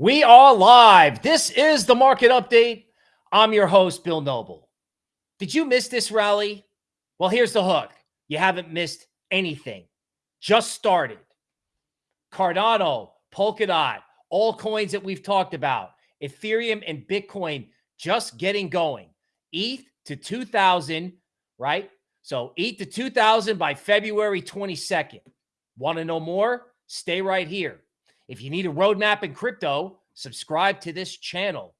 We are live. This is the market update. I'm your host, Bill Noble. Did you miss this rally? Well, here's the hook you haven't missed anything. Just started. Cardano, Polkadot, all coins that we've talked about, Ethereum and Bitcoin just getting going. ETH to 2000, right? So ETH to 2000 by February 22nd. Want to know more? Stay right here. If you need a roadmap in crypto, subscribe to this channel.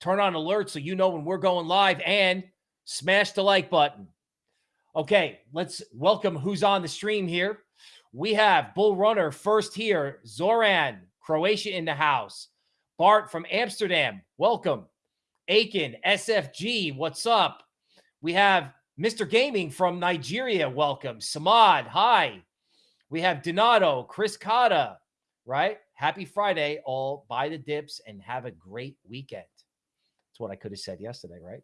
Turn on alerts so you know when we're going live and smash the like button. Okay, let's welcome who's on the stream here. We have Bull Runner first here, Zoran, Croatia in the house. Bart from Amsterdam, welcome. Aiken, SFG, what's up? We have Mr. Gaming from Nigeria, welcome. Samad, hi. We have Donato, Chris Cotta, right? Happy Friday, all buy the dips and have a great weekend. That's what I could have said yesterday, right?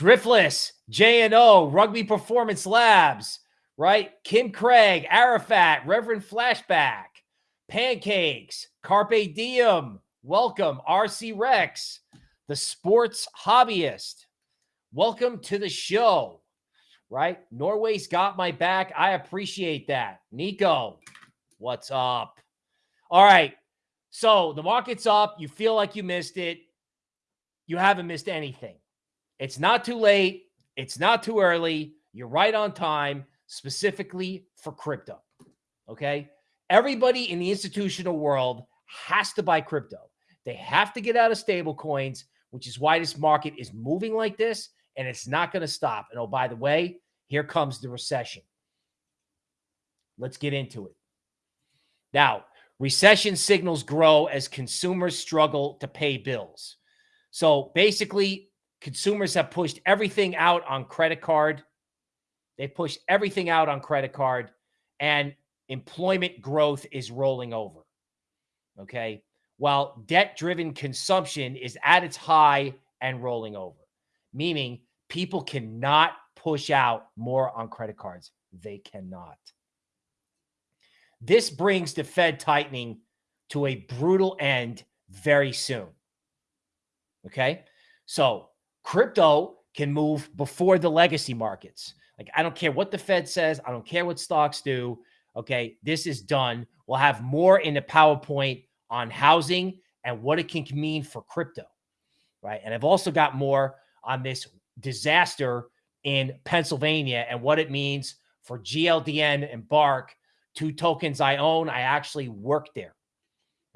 Driftless, J&O, Rugby Performance Labs, right? Kim Craig, Arafat, Reverend Flashback, Pancakes, Carpe Diem, welcome, RC Rex, the sports hobbyist. Welcome to the show, right? Norway's got my back. I appreciate that. Nico, what's up? All right. So the market's up. You feel like you missed it. You haven't missed anything. It's not too late. It's not too early. You're right on time, specifically for crypto. Okay. Everybody in the institutional world has to buy crypto. They have to get out of stable coins, which is why this market is moving like this and it's not going to stop. And oh, by the way, here comes the recession. Let's get into it. Now, Recession signals grow as consumers struggle to pay bills. So basically, consumers have pushed everything out on credit card. They pushed everything out on credit card, and employment growth is rolling over. Okay. While debt driven consumption is at its high and rolling over, meaning people cannot push out more on credit cards. They cannot. This brings the Fed tightening to a brutal end very soon. Okay. So crypto can move before the legacy markets. Like, I don't care what the Fed says, I don't care what stocks do. Okay. This is done. We'll have more in the PowerPoint on housing and what it can mean for crypto. Right. And I've also got more on this disaster in Pennsylvania and what it means for GLDN and Bark two tokens I own. I actually work there.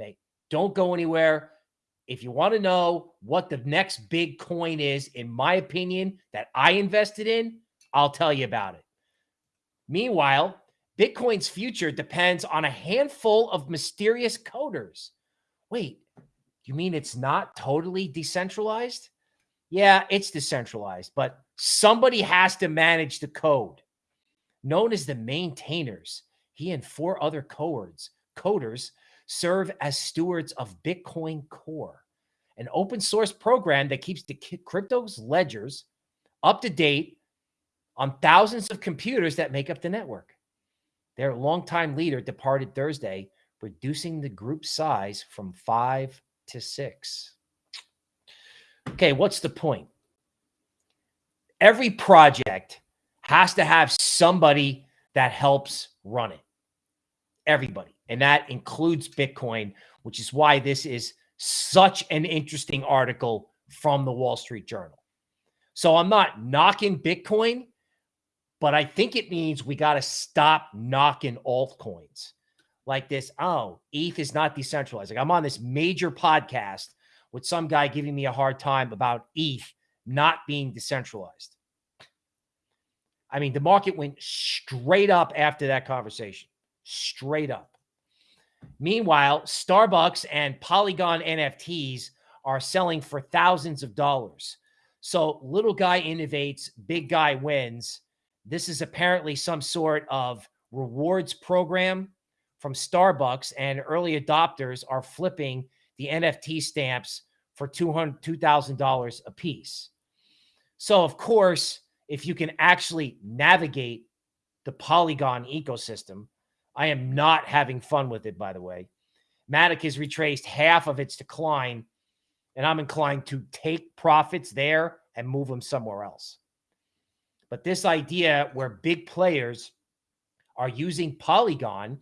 Okay. Don't go anywhere. If you want to know what the next big coin is, in my opinion, that I invested in, I'll tell you about it. Meanwhile, Bitcoin's future depends on a handful of mysterious coders. Wait, you mean it's not totally decentralized? Yeah, it's decentralized, but somebody has to manage the code. Known as the maintainers, he and four other coders, coders serve as stewards of Bitcoin Core, an open source program that keeps the crypto's ledgers up to date on thousands of computers that make up the network. Their longtime leader departed Thursday, reducing the group size from five to six. Okay, what's the point? Every project has to have somebody that helps run it everybody. And that includes Bitcoin, which is why this is such an interesting article from the Wall Street Journal. So I'm not knocking Bitcoin, but I think it means we got to stop knocking altcoins like this. Oh, ETH is not decentralized. Like I'm on this major podcast with some guy giving me a hard time about ETH not being decentralized. I mean, the market went straight up after that conversation straight up. Meanwhile, Starbucks and Polygon NFTs are selling for thousands of dollars. So little guy innovates, big guy wins. This is apparently some sort of rewards program from Starbucks, and early adopters are flipping the NFT stamps for $2,000 a piece. So, of course, if you can actually navigate the Polygon ecosystem, I am not having fun with it, by the way. Matic has retraced half of its decline, and I'm inclined to take profits there and move them somewhere else. But this idea where big players are using Polygon,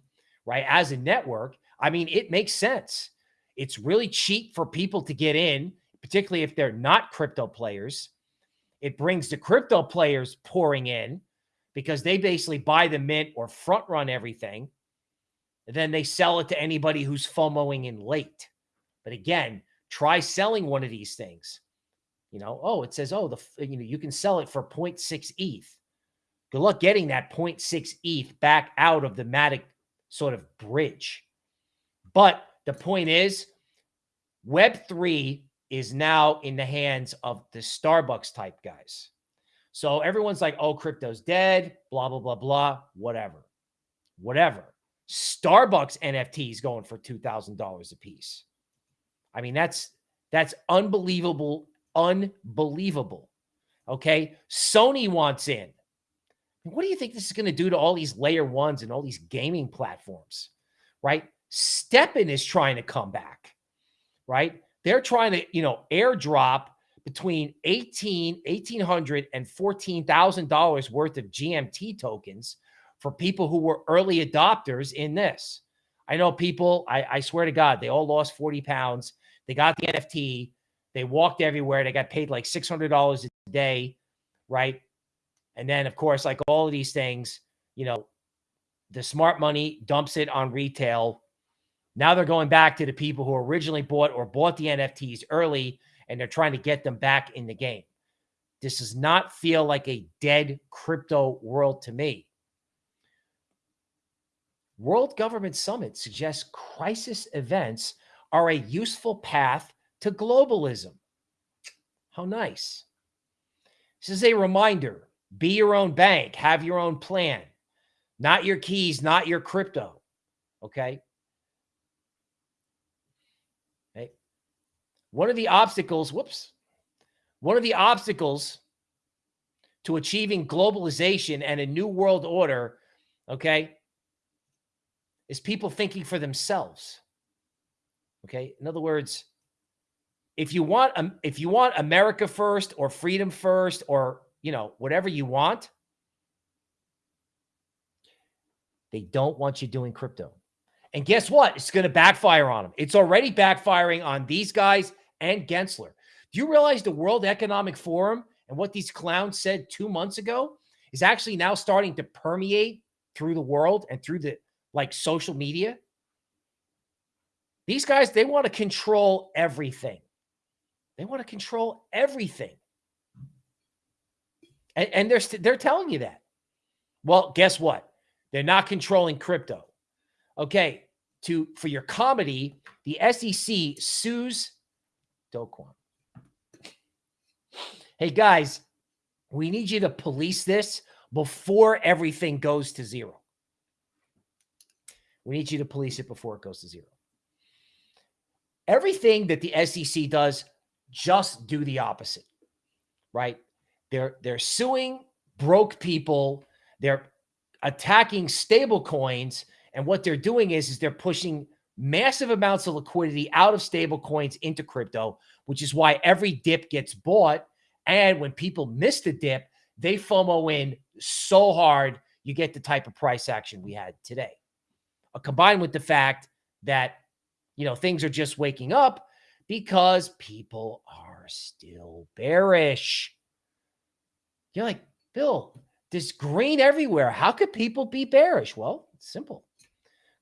right, as a network, I mean, it makes sense. It's really cheap for people to get in, particularly if they're not crypto players. It brings the crypto players pouring in because they basically buy the mint or front run everything. Then they sell it to anybody who's FOMOing in late. But again, try selling one of these things. You know, oh, it says, oh, the you know, you can sell it for 0.6 ETH. Good luck getting that 0.6 ETH back out of the Matic sort of bridge. But the point is, Web3 is now in the hands of the Starbucks type guys. So everyone's like, oh, crypto's dead, blah, blah, blah, blah, whatever. Whatever. Starbucks NFTs going for $2,000 a piece. I mean, that's that's unbelievable, unbelievable. Okay. Sony wants in. What do you think this is going to do to all these layer ones and all these gaming platforms? Right? STEPN is trying to come back. Right? They're trying to, you know, airdrop between 18, 1800 and $14,000 worth of GMT tokens for people who were early adopters in this. I know people, I, I swear to God, they all lost 40 pounds. They got the NFT. They walked everywhere. They got paid like $600 a day, right? And then, of course, like all of these things, you know, the smart money dumps it on retail. Now they're going back to the people who originally bought or bought the NFTs early and they're trying to get them back in the game. This does not feel like a dead crypto world to me. World Government Summit suggests crisis events are a useful path to globalism. How nice. This is a reminder be your own bank, have your own plan, not your keys, not your crypto. Okay. One of the obstacles, whoops, one of the obstacles to achieving globalization and a new world order, okay, is people thinking for themselves. Okay. In other words, if you want um, if you want America first or freedom first or you know whatever you want, they don't want you doing crypto. And guess what? It's going to backfire on them. It's already backfiring on these guys and Gensler. Do you realize the World Economic Forum and what these clowns said two months ago is actually now starting to permeate through the world and through the like social media. These guys, they want to control everything. They want to control everything. And, and they're, they're telling you that. Well, guess what? They're not controlling crypto. Okay. To for your comedy, the SEC sues Do Kwon. Hey guys, we need you to police this before everything goes to zero. We need you to police it before it goes to zero. Everything that the SEC does, just do the opposite, right? They're they're suing broke people. They're attacking stable coins. And what they're doing is, is they're pushing massive amounts of liquidity out of stable coins into crypto, which is why every dip gets bought. And when people miss the dip, they FOMO in so hard, you get the type of price action we had today uh, combined with the fact that, you know, things are just waking up because people are still bearish. You're like, Bill, there's green everywhere. How could people be bearish? Well, it's simple.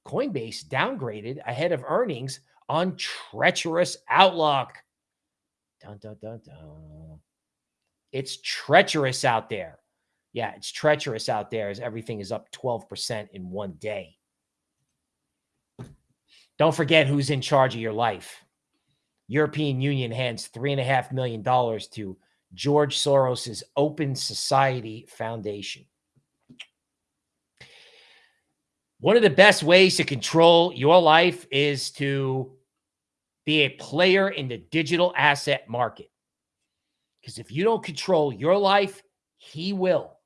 Coinbase downgraded ahead of earnings on treacherous outlook. Dun, dun, dun, dun. It's treacherous out there. Yeah, it's treacherous out there as everything is up 12% in one day. Don't forget who's in charge of your life. European Union hands $3.5 million to George Soros's Open Society Foundation. One of the best ways to control your life is to be a player in the digital asset market. Because if you don't control your life, he will.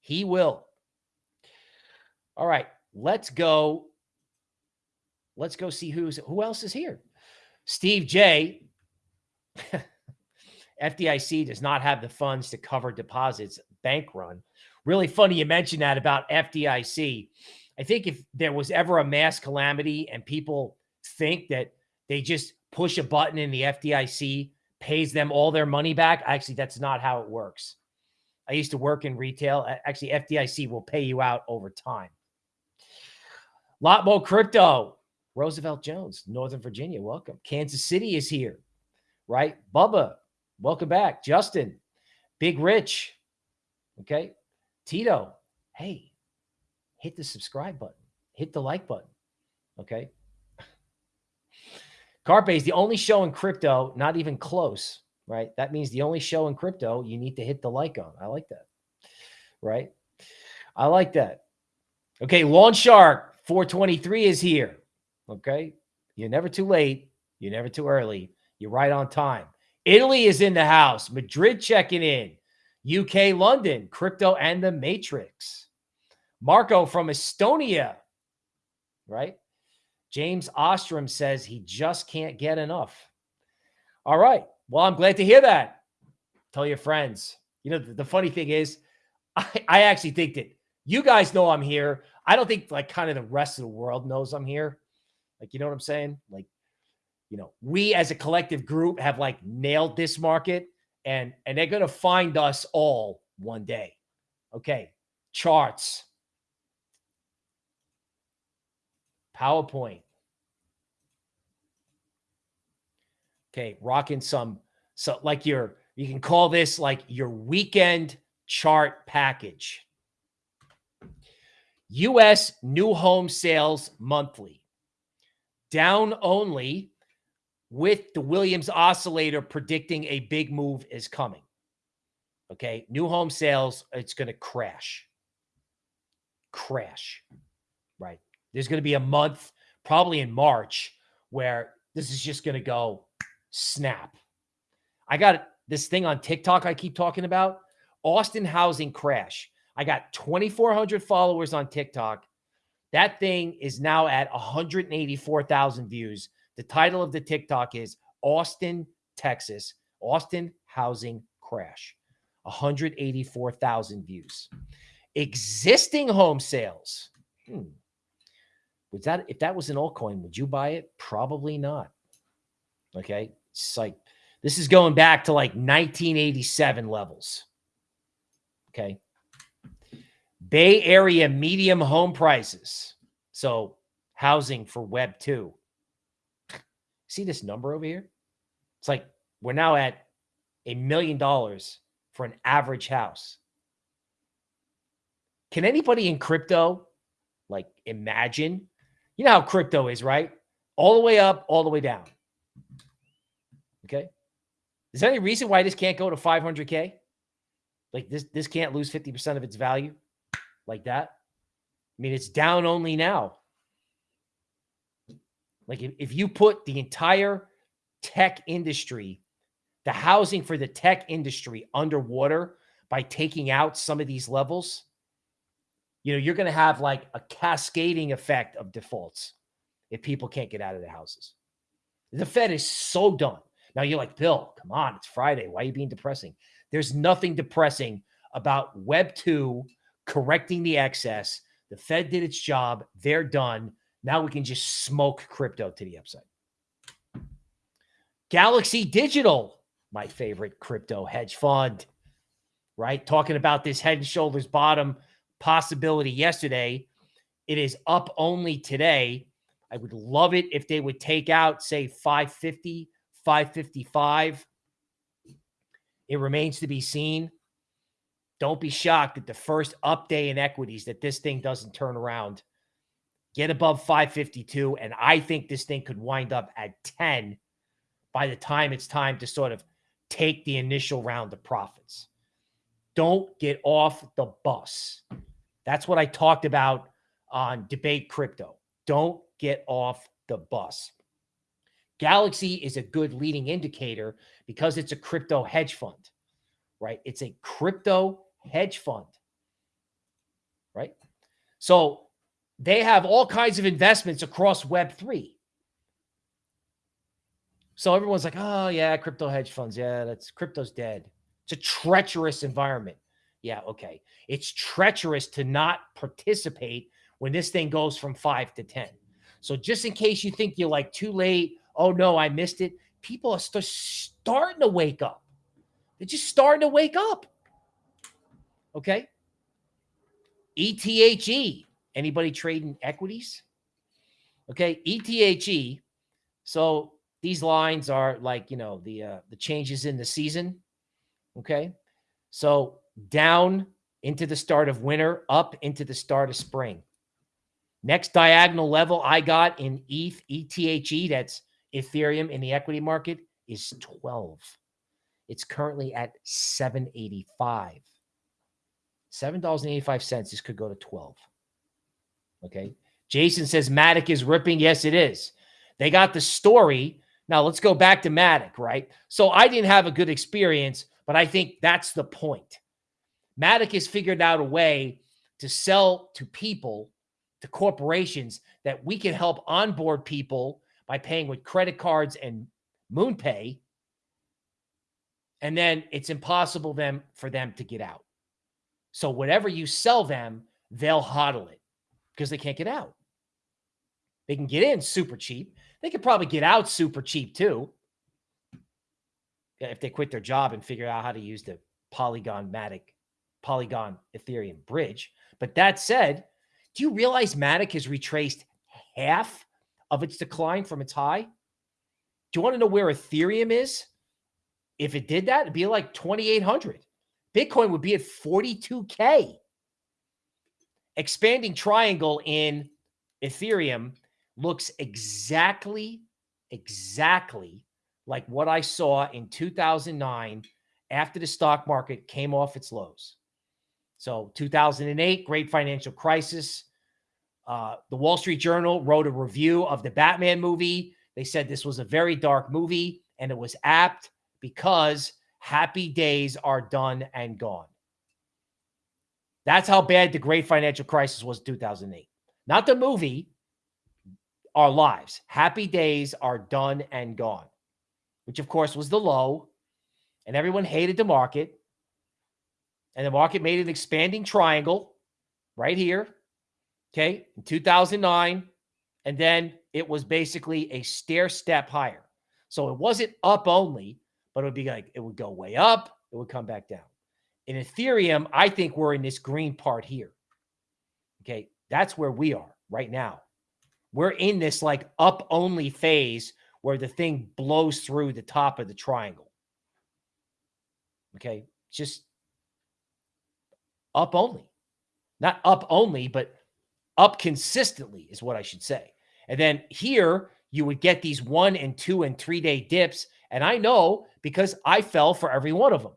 He will. All right, let's go let's go see who's who else is here. Steve J. FDIC does not have the funds to cover deposits bank run. Really funny you mentioned that about FDIC. I think if there was ever a mass calamity and people think that they just push a button and the FDIC pays them all their money back, actually, that's not how it works. I used to work in retail. Actually, FDIC will pay you out over time. Lot more crypto. Roosevelt Jones, Northern Virginia, welcome. Kansas City is here, right? Bubba, welcome back. Justin, Big Rich, okay. Tito, hey, hit the subscribe button, hit the like button, okay. Carpe is the only show in crypto, not even close, right? That means the only show in crypto you need to hit the like on. I like that, right? I like that. Okay, Lawn Shark 423 is here. Okay. You're never too late. You're never too early. You're right on time. Italy is in the house. Madrid checking in. UK, London, crypto and the matrix. Marco from Estonia, right? James Ostrom says he just can't get enough. All right. Well, I'm glad to hear that. Tell your friends. You know, the, the funny thing is, I, I actually think that you guys know I'm here. I don't think like kind of the rest of the world knows I'm here. Like, you know what I'm saying? Like, you know, we as a collective group have like nailed this market and and they're going to find us all one day. Okay. Charts. PowerPoint. Okay, rocking some so like your you can call this like your weekend chart package. US new home sales monthly down only with the Williams oscillator predicting a big move is coming. Okay. New home sales, it's going to crash. Crash. Right. There's going to be a month, probably in March, where this is just going to go snap. I got this thing on TikTok I keep talking about Austin housing crash. I got 2,400 followers on TikTok that thing is now at 184,000 views. The title of the TikTok is Austin, Texas, Austin housing crash. 184,000 views. Existing home sales. Hmm. Was that if that was an altcoin, would you buy it? Probably not. Okay. It's like this is going back to like 1987 levels. Okay. Bay Area medium home prices. So housing for Web 2. See this number over here? It's like we're now at a million dollars for an average house. Can anybody in crypto like imagine? You know how crypto is, right? All the way up, all the way down. Okay. Is there any reason why this can't go to 500K? Like this, this can't lose 50% of its value? like that. I mean, it's down only now. Like if, if you put the entire tech industry, the housing for the tech industry underwater by taking out some of these levels, you know, you're going to have like a cascading effect of defaults if people can't get out of their houses. The Fed is so done. Now you're like, Bill, come on, it's Friday. Why are you being depressing? There's nothing depressing about Web 2 correcting the excess. The Fed did its job. They're done. Now we can just smoke crypto to the upside. Galaxy Digital, my favorite crypto hedge fund, right? Talking about this head and shoulders bottom possibility yesterday. It is up only today. I would love it if they would take out, say, 550, 555. It remains to be seen. Don't be shocked at the first up day in equities that this thing doesn't turn around. Get above 552. And I think this thing could wind up at 10 by the time it's time to sort of take the initial round of profits. Don't get off the bus. That's what I talked about on Debate Crypto. Don't get off the bus. Galaxy is a good leading indicator because it's a crypto hedge fund, right? It's a crypto hedge fund, right? So they have all kinds of investments across Web3. So everyone's like, oh, yeah, crypto hedge funds. Yeah, that's crypto's dead. It's a treacherous environment. Yeah, okay. It's treacherous to not participate when this thing goes from five to 10. So just in case you think you're like too late, oh no, I missed it. People are st starting to wake up. They're just starting to wake up. Okay. ETHE. Anybody trading equities? Okay. ETHE. So these lines are like, you know, the uh, the changes in the season. Okay. So down into the start of winter, up into the start of spring. Next diagonal level I got in ETH, ETHE, that's Ethereum in the equity market, is 12. It's currently at 785. $7.85. This could go to 12. Okay. Jason says Matic is ripping. Yes, it is. They got the story. Now let's go back to Matic, right? So I didn't have a good experience, but I think that's the point. Matic has figured out a way to sell to people, to corporations, that we can help onboard people by paying with credit cards and MoonPay. And then it's impossible them for them to get out. So whatever you sell them, they'll hodl it because they can't get out. They can get in super cheap. They could probably get out super cheap too. If they quit their job and figure out how to use the Polygon Matic, Polygon Ethereum bridge. But that said, do you realize Matic has retraced half of its decline from its high? Do you want to know where Ethereum is? If it did that, it'd be like 2,800. Bitcoin would be at 42K. Expanding triangle in Ethereum looks exactly, exactly like what I saw in 2009 after the stock market came off its lows. So 2008, great financial crisis. Uh, the Wall Street Journal wrote a review of the Batman movie. They said this was a very dark movie and it was apt because happy days are done and gone. That's how bad the great financial crisis was 2008. Not the movie, our lives. Happy days are done and gone, which of course was the low. And everyone hated the market. And the market made an expanding triangle right here. Okay. In 2009. And then it was basically a stair step higher. So it wasn't up only, but it would be like it would go way up, it would come back down. In Ethereum, I think we're in this green part here. Okay, that's where we are right now. We're in this like up only phase where the thing blows through the top of the triangle. Okay, just up only. Not up only, but up consistently is what I should say. And then here you would get these one and two and three day dips and I know because I fell for every one of them.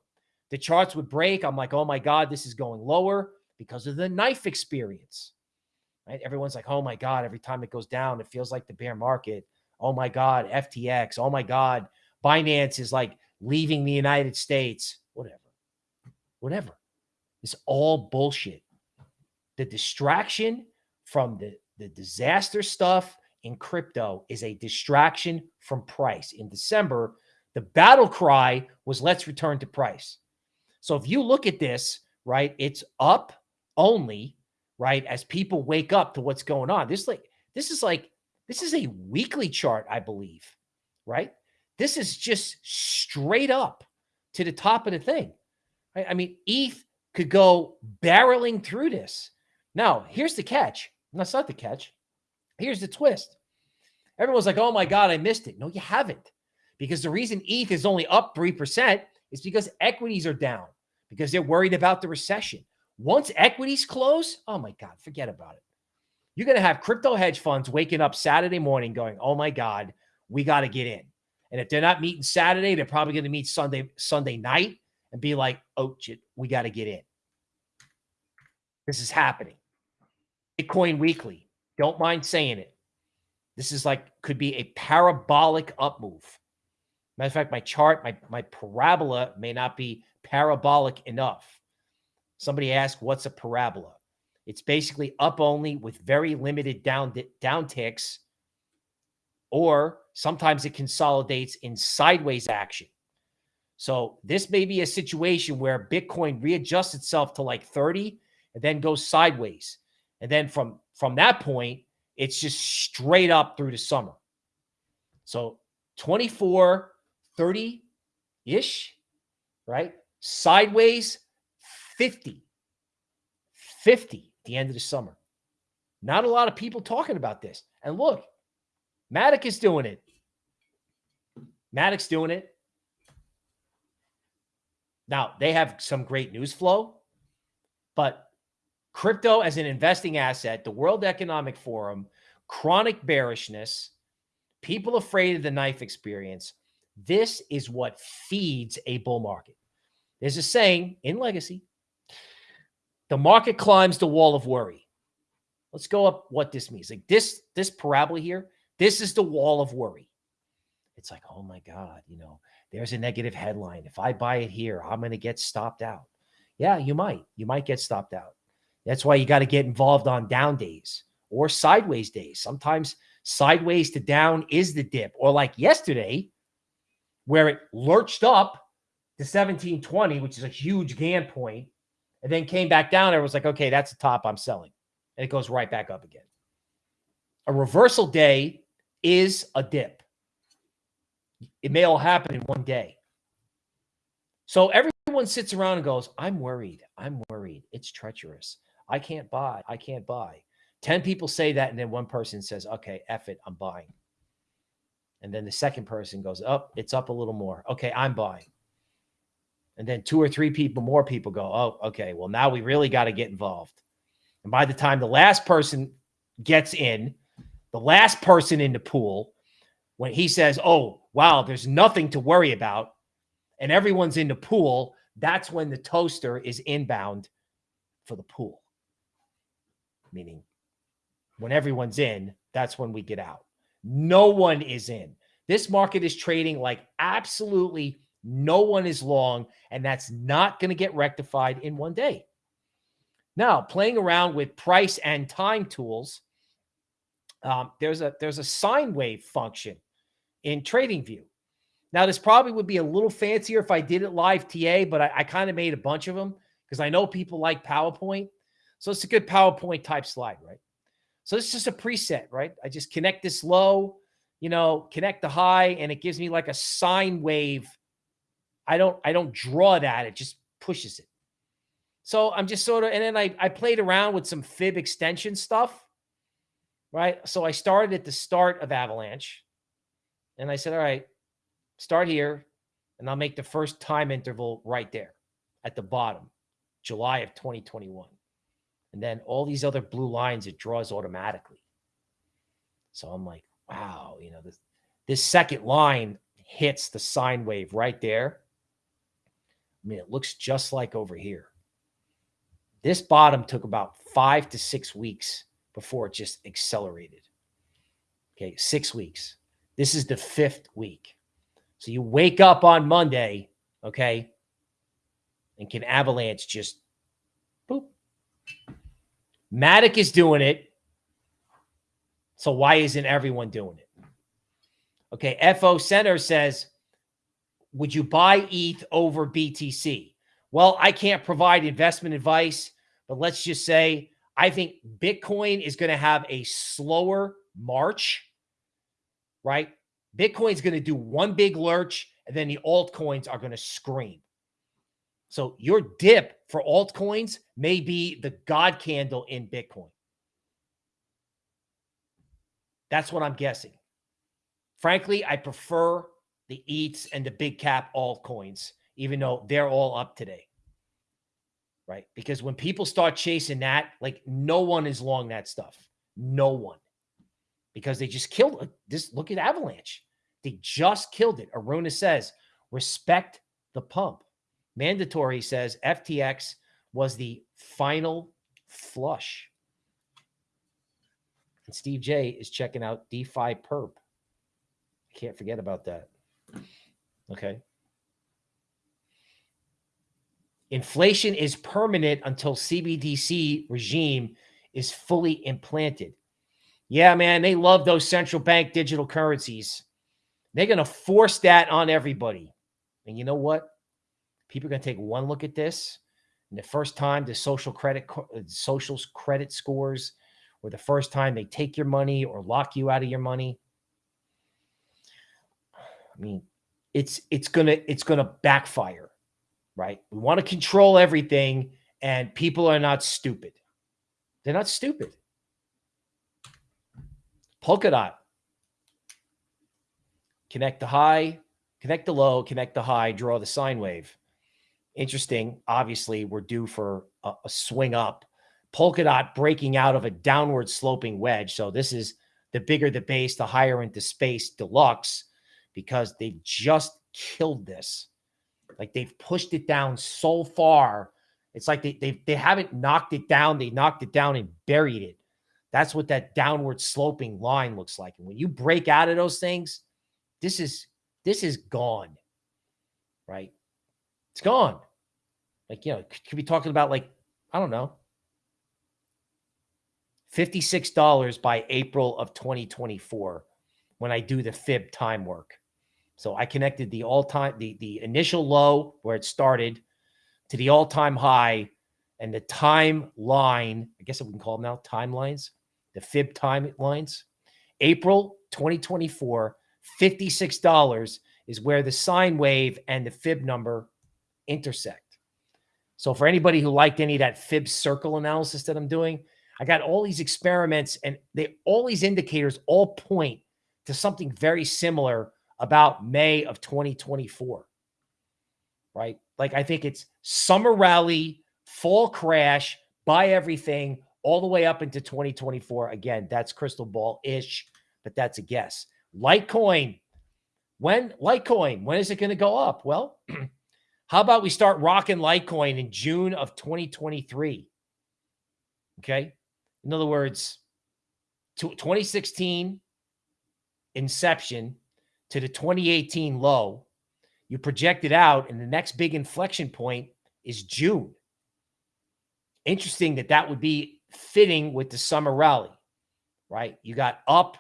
The charts would break. I'm like, oh my God, this is going lower because of the knife experience. Right? Everyone's like, oh my God, every time it goes down, it feels like the bear market. Oh my God, FTX. Oh my God, Binance is like leaving the United States. Whatever. Whatever. It's all bullshit. The distraction from the, the disaster stuff in crypto is a distraction from price. In December, the battle cry was let's return to price. So if you look at this, right, it's up only, right, as people wake up to what's going on. This like this is like this is a weekly chart, I believe, right? This is just straight up to the top of the thing. Right? I mean, ETH could go barreling through this. Now, here's the catch. That's not the catch. Here's the twist. Everyone's like, oh my God, I missed it. No, you haven't. Because the reason ETH is only up 3% is because equities are down, because they're worried about the recession. Once equities close, oh my God, forget about it. You're going to have crypto hedge funds waking up Saturday morning going, oh my God, we got to get in. And if they're not meeting Saturday, they're probably going to meet Sunday, Sunday night and be like, oh, shit, we got to get in. This is happening. Bitcoin Weekly. Don't mind saying it. This is like could be a parabolic up move. Matter of fact, my chart, my, my parabola may not be parabolic enough. Somebody asked, what's a parabola? It's basically up only with very limited down down ticks, or sometimes it consolidates in sideways action. So this may be a situation where Bitcoin readjusts itself to like 30 and then goes sideways. And then from from that point, it's just straight up through the summer. So 24, 30 ish, right? Sideways 50. 50 the end of the summer. Not a lot of people talking about this. And look, Matic is doing it. Matic's doing it. Now, they have some great news flow, but crypto as an investing asset, the World Economic Forum, chronic bearishness, people afraid of the knife experience. This is what feeds a bull market. There's a saying in legacy the market climbs the wall of worry. Let's go up what this means. Like this, this parabola here, this is the wall of worry. It's like, oh my God, you know, there's a negative headline. If I buy it here, I'm going to get stopped out. Yeah, you might. You might get stopped out. That's why you got to get involved on down days or sideways days. Sometimes sideways to down is the dip, or like yesterday, where it lurched up to 1720, which is a huge Gann point, and then came back down. It was like, okay, that's the top I'm selling. And it goes right back up again. A reversal day is a dip. It may all happen in one day. So everyone sits around and goes, I'm worried. I'm worried. It's treacherous. I can't buy. I can't buy. 10 people say that. And then one person says, okay, F it. I'm buying. And then the second person goes, up, oh, it's up a little more. Okay, I'm buying. And then two or three people, more people go, oh, okay, well, now we really got to get involved. And by the time the last person gets in, the last person in the pool, when he says, oh, wow, there's nothing to worry about, and everyone's in the pool, that's when the toaster is inbound for the pool. Meaning, when everyone's in, that's when we get out. No one is in. This market is trading like absolutely no one is long, and that's not going to get rectified in one day. Now, playing around with price and time tools, um, there's a there's a sine wave function in TradingView. Now, this probably would be a little fancier if I did it live TA, but I, I kind of made a bunch of them because I know people like PowerPoint. So it's a good PowerPoint type slide, right? So this is just a preset, right? I just connect this low, you know, connect the high, and it gives me like a sine wave. I don't, I don't draw that. It just pushes it. So I'm just sort of, and then I, I played around with some fib extension stuff, right? So I started at the start of Avalanche. And I said, all right, start here. And I'll make the first time interval right there at the bottom, July of 2021. And then all these other blue lines, it draws automatically. So I'm like, wow, you know, this, this second line hits the sine wave right there. I mean, it looks just like over here. This bottom took about five to six weeks before it just accelerated. Okay, six weeks. This is the fifth week. So you wake up on Monday, okay, and can avalanche just. Matic is doing it. So why isn't everyone doing it? Okay, FO Center says, would you buy ETH over BTC? Well, I can't provide investment advice, but let's just say I think Bitcoin is going to have a slower March right? Bitcoin's going to do one big lurch and then the altcoins are going to scream. So your dip for altcoins may be the God candle in Bitcoin. That's what I'm guessing. Frankly, I prefer the EATs and the big cap altcoins, even though they're all up today. Right? Because when people start chasing that, like no one is long that stuff. No one because they just killed it. This look at Avalanche. They just killed it. Aruna says, respect the pump. Mandatory says FTX was the final flush. And Steve J is checking out DeFi Perp. Can't forget about that. Okay. Inflation is permanent until CBDC regime is fully implanted. Yeah, man, they love those central bank digital currencies. They're going to force that on everybody. And you know what? People are going to take one look at this. And the first time the social credit uh, socials credit scores or the first time they take your money or lock you out of your money. I mean, it's it's going to it's going to backfire, right? We want to control everything and people are not stupid. They're not stupid. Polkadot. Connect the high, connect the low, connect the high, draw the sine wave. Interesting. Obviously, we're due for a, a swing up. Polkadot breaking out of a downward sloping wedge. So this is the bigger the base, the higher into space deluxe because they've just killed this. Like they've pushed it down so far. It's like they, they, they haven't knocked it down. They knocked it down and buried it. That's what that downward sloping line looks like. And when you break out of those things, this is this is gone. Right? It's gone. Like, you know, could be talking about like, I don't know, $56 by April of 2024 when I do the fib time work. So I connected the all-time, the, the initial low where it started to the all-time high and the timeline, I guess we can call them now timelines, the fib timelines. April 2024, $56 is where the sine wave and the fib number intersect. So for anybody who liked any of that fib circle analysis that I'm doing, I got all these experiments and they all these indicators all point to something very similar about May of 2024. Right? Like I think it's summer rally, fall crash, buy everything all the way up into 2024. Again, that's crystal ball ish, but that's a guess. Litecoin. When Litecoin, when is it going to go up? Well, how about we start rocking Litecoin in June of 2023? Okay. In other words, 2016 inception to the 2018 low, you project it out, and the next big inflection point is June. Interesting that that would be fitting with the summer rally, right? You got up,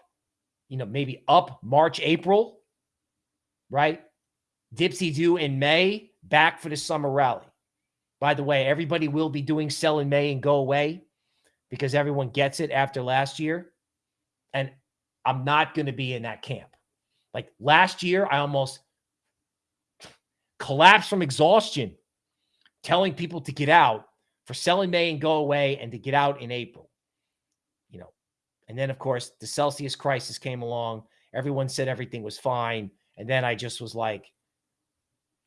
you know, maybe up March, April, right? Dipsy do in May, back for the summer rally. By the way, everybody will be doing sell in May and go away because everyone gets it after last year. And I'm not going to be in that camp. Like last year, I almost collapsed from exhaustion telling people to get out for selling May and go away and to get out in April. You know, and then of course the Celsius crisis came along. Everyone said everything was fine. And then I just was like,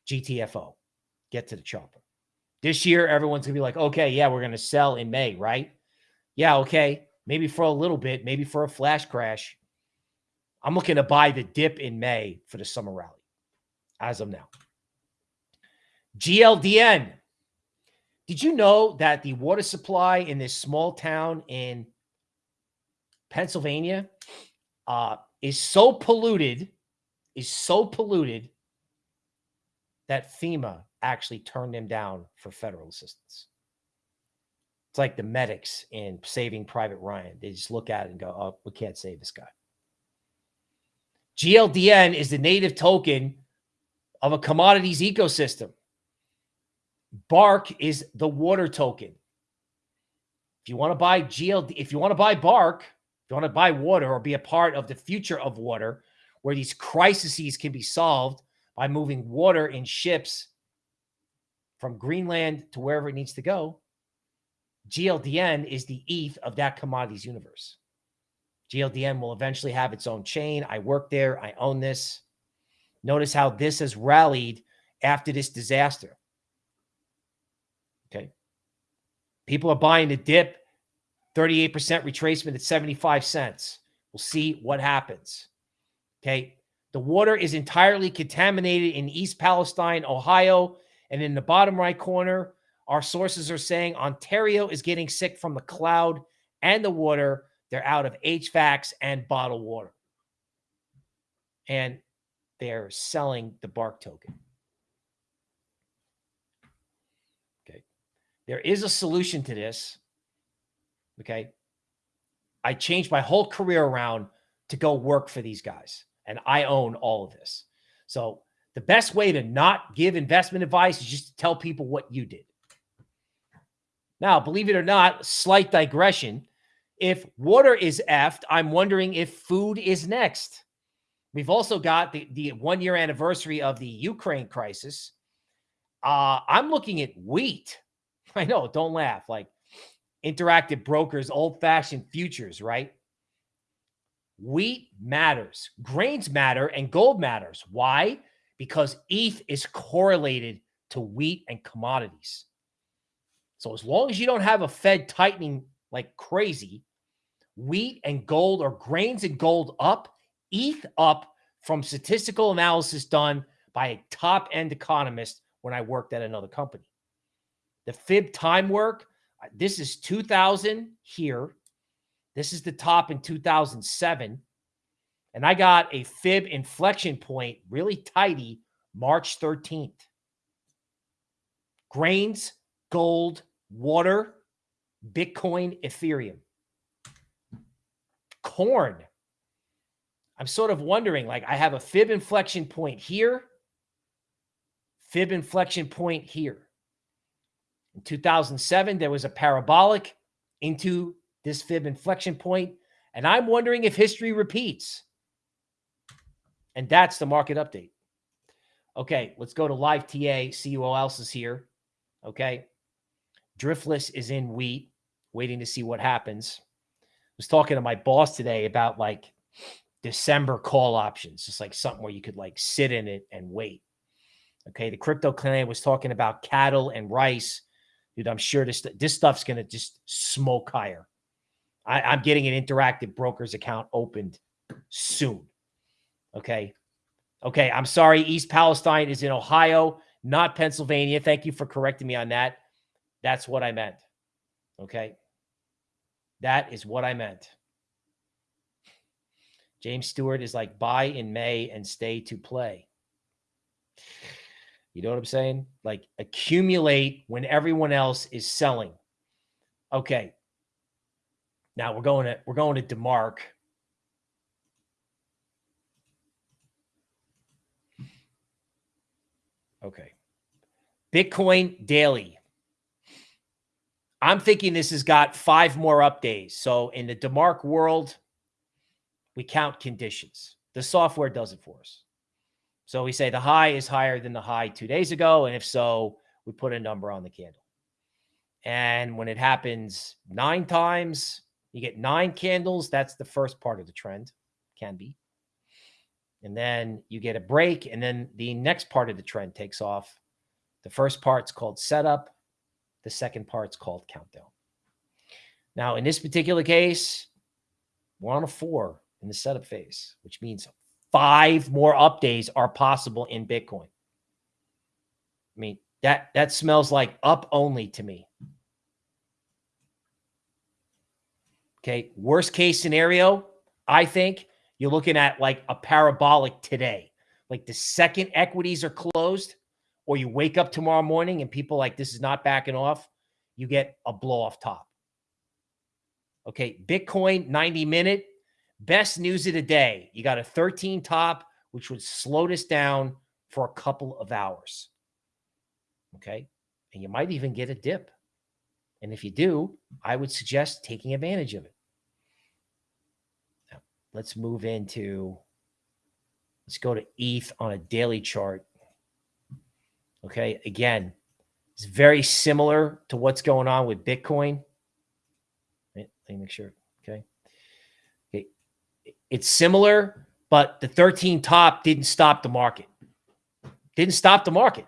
GTFO, get to the chopper. This year, everyone's gonna be like, okay, yeah, we're gonna sell in May, right? Yeah, okay. Maybe for a little bit, maybe for a flash crash. I'm looking to buy the dip in May for the summer rally as of now. GLDN. Did you know that the water supply in this small town in Pennsylvania uh, is so polluted, is so polluted that FEMA actually turned them down for federal assistance? It's like the medics in Saving Private Ryan. They just look at it and go, oh, we can't save this guy. GLDN is the native token of a commodities ecosystem. Bark is the water token. If you want to buy GLD, if you want to buy Bark, if you want to buy water or be a part of the future of water, where these crises can be solved by moving water in ships from Greenland to wherever it needs to go, GLDN is the ETH of that commodities universe. GLDN will eventually have its own chain. I work there. I own this. Notice how this has rallied after this disaster. Okay. People are buying the dip, 38% retracement at 75 cents. We'll see what happens. Okay. The water is entirely contaminated in East Palestine, Ohio. And in the bottom right corner, our sources are saying Ontario is getting sick from the cloud and the water. They're out of HVACs and bottled water. And they're selling the bark token. Okay. There is a solution to this. Okay. I changed my whole career around to go work for these guys, and I own all of this. So the best way to not give investment advice is just to tell people what you did. Now, believe it or not, slight digression. If water is effed, I'm wondering if food is next. We've also got the, the one year anniversary of the Ukraine crisis. Uh, I'm looking at wheat. I know, don't laugh. Like interactive brokers, old fashioned futures, right? Wheat matters, grains matter, and gold matters. Why? Because ETH is correlated to wheat and commodities. So as long as you don't have a Fed tightening like crazy, wheat and gold or grains and gold up, ETH up from statistical analysis done by a top end economist when I worked at another company. The fib time work, uh, this is 2000 here. This is the top in 2007. And I got a fib inflection point really tidy March 13th. Grains, gold, water, Bitcoin, Ethereum. Corn. I'm sort of wondering like I have a fib inflection point here, fib inflection point here. In 2007, there was a parabolic into this fib inflection point, and I'm wondering if history repeats. And that's the market update. Okay, let's go to live TA, see who else is here. Okay. Driftless is in wheat, waiting to see what happens. I was talking to my boss today about like December call options, just like something where you could like sit in it and wait. Okay. The crypto client was talking about cattle and rice. Dude, I'm sure this, this stuff's going to just smoke higher. I, I'm getting an interactive broker's account opened soon. Okay. Okay. I'm sorry. East Palestine is in Ohio, not Pennsylvania. Thank you for correcting me on that. That's what I meant. Okay. That is what I meant. James Stewart is like buy in May and stay to play. You know what I'm saying? Like accumulate when everyone else is selling. Okay. Now we're going to we're going to DeMark. Okay. Bitcoin daily. I'm thinking this has got five more up days. So in the DeMark world, we count conditions. The software does it for us. So we say the high is higher than the high two days ago. And if so, we put a number on the candle. And when it happens nine times, you get nine candles. That's the first part of the trend, can be. And then you get a break. And then the next part of the trend takes off. The first part's called setup. The second part's called countdown. Now, in this particular case, we're on a four in the setup phase, which means five more up days are possible in Bitcoin. I mean, that that smells like up only to me. Okay, worst case scenario, I think you're looking at like a parabolic today. Like the second equities are closed, or you wake up tomorrow morning and people like this is not backing off, you get a blow off top. Okay, Bitcoin 90 minute best news of the day. You got a 13 top, which would slow this down for a couple of hours. Okay, and you might even get a dip. And if you do, I would suggest taking advantage of it. Let's move into, let's go to ETH on a daily chart. Okay. Again, it's very similar to what's going on with Bitcoin. Let me make sure. Okay. Okay. It's similar, but the 13 top didn't stop the market. Didn't stop the market.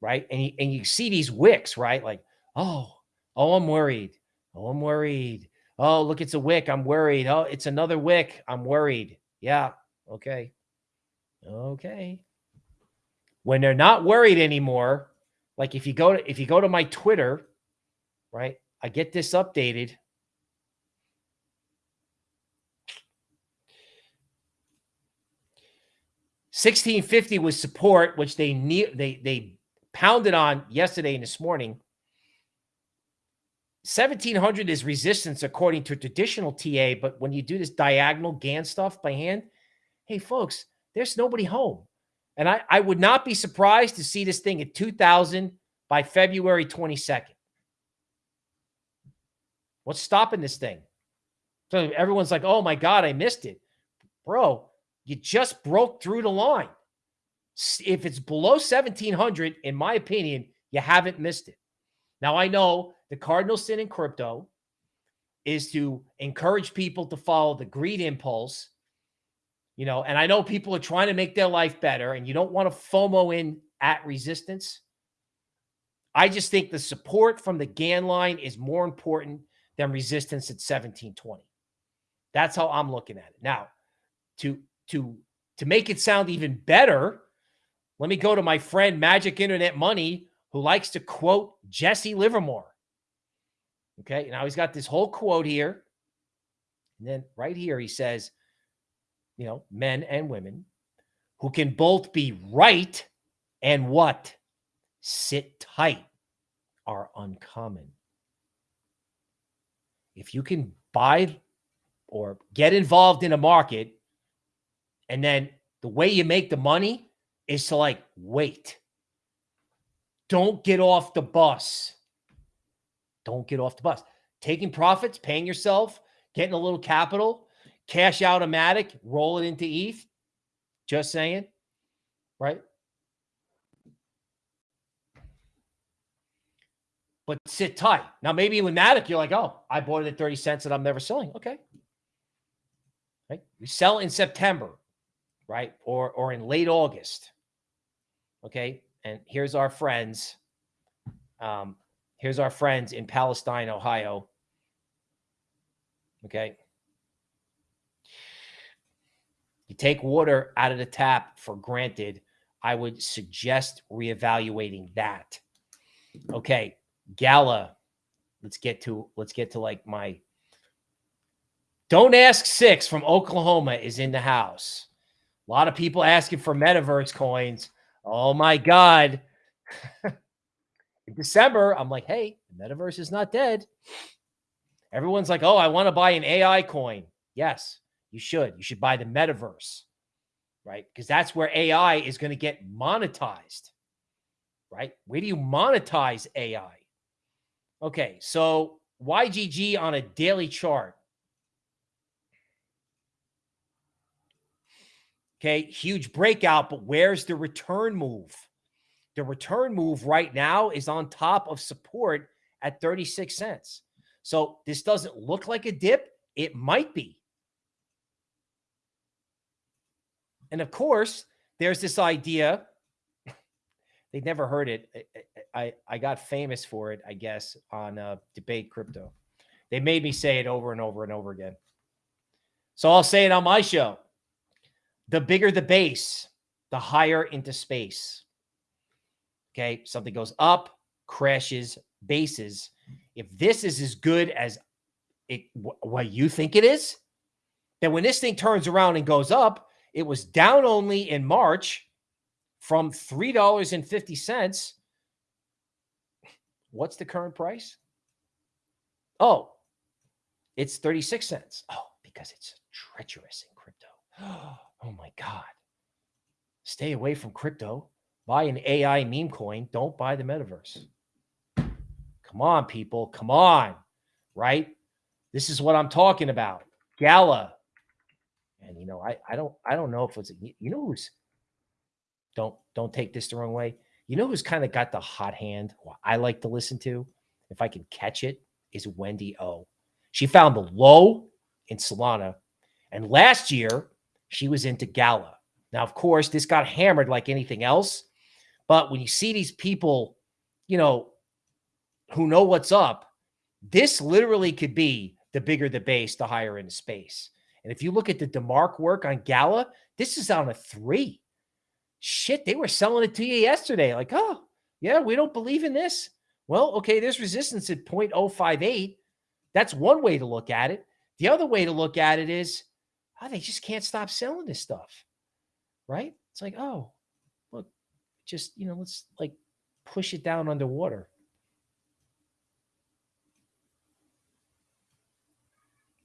Right. And you, and you see these wicks, right? Like, oh, oh, I'm worried. Oh, I'm worried. Oh, look, it's a wick. I'm worried. Oh, it's another wick. I'm worried. Yeah. Okay. Okay when they're not worried anymore, like if you go to if you go to my Twitter, right? I get this updated. Sixteen fifty was support, which they they they pounded on yesterday and this morning. 1700 is resistance according to traditional TA, but when you do this diagonal Gann stuff by hand, hey, folks, there's nobody home. And I, I would not be surprised to see this thing at 2000 by February 22nd. What's stopping this thing? So everyone's like, oh my God, I missed it. Bro, you just broke through the line. If it's below 1700, in my opinion, you haven't missed it. Now, I know the cardinal sin in crypto is to encourage people to follow the greed impulse. You know, and I know people are trying to make their life better and you don't want to FOMO in at resistance. I just think the support from the Gann line is more important than resistance at 1720. That's how I'm looking at it. Now, to to to make it sound even better, let me go to my friend Magic Internet Money who likes to quote Jesse Livermore. Okay. Now he's got this whole quote here. And then right here, he says, you know, men and women who can both be right and what? Sit tight are uncommon. If you can buy or get involved in a market and then the way you make the money is to like wait don't get off the bus. Don't get off the bus. Taking profits, paying yourself, getting a little capital, cash out a Matic, roll it into ETH. Just saying, right? But sit tight. Now, maybe with Matic, you're like, oh, I bought it at 30 cents and I'm never selling. Okay. Right? You sell in September, right? Or or in late August. Okay and here's our friends. Um, here's our friends in Palestine, Ohio. Okay. You take water out of the tap for granted. I would suggest reevaluating that. Okay. Gala. Let's get to let's get to like my don't ask six from Oklahoma is in the house. A lot of people asking for metaverse coins. Oh my God. In December, I'm like, hey, the metaverse is not dead. Everyone's like, oh, I want to buy an AI coin. Yes, you should. You should buy the metaverse, right? Because that's where AI is going to get monetized, right? Where do you monetize AI? Okay, so YGG on a daily chart. Okay, huge breakout, but where's the return move? The return move right now is on top of support at 36 cents. So this doesn't look like a dip. It might be. And of course, there's this idea. They never heard it. I, I got famous for it, I guess, on uh, debate crypto. They made me say it over and over and over again. So I'll say it on my show. The bigger the base, the higher into space. Okay. Something goes up, crashes, bases. If this is as good as it, what you think it is, then when this thing turns around and goes up, it was down only in March from $3.50. What's the current price? Oh, it's 36 cents. Oh, because it's treacherous in crypto. Oh my God. Stay away from crypto. Buy an AI meme coin. Don't buy the metaverse. Come on, people. Come on. Right? This is what I'm talking about. Gala. And you know, I I don't I don't know if it's you know who's don't don't take this the wrong way. You know who's kind of got the hot hand I like to listen to, if I can catch it, is Wendy O. She found the low in Solana. And last year, she was into Gala. Now, of course, this got hammered like anything else. But when you see these people, you know, who know what's up, this literally could be the bigger the base, the higher in space. And if you look at the DeMark work on Gala, this is on a three. Shit, they were selling it to you yesterday. Like, oh, yeah, we don't believe in this. Well, okay, there's resistance at 0.058. That's one way to look at it. The other way to look at it is oh, they just can't stop selling this stuff. Right? It's like, oh, just, you know, let's like push it down underwater.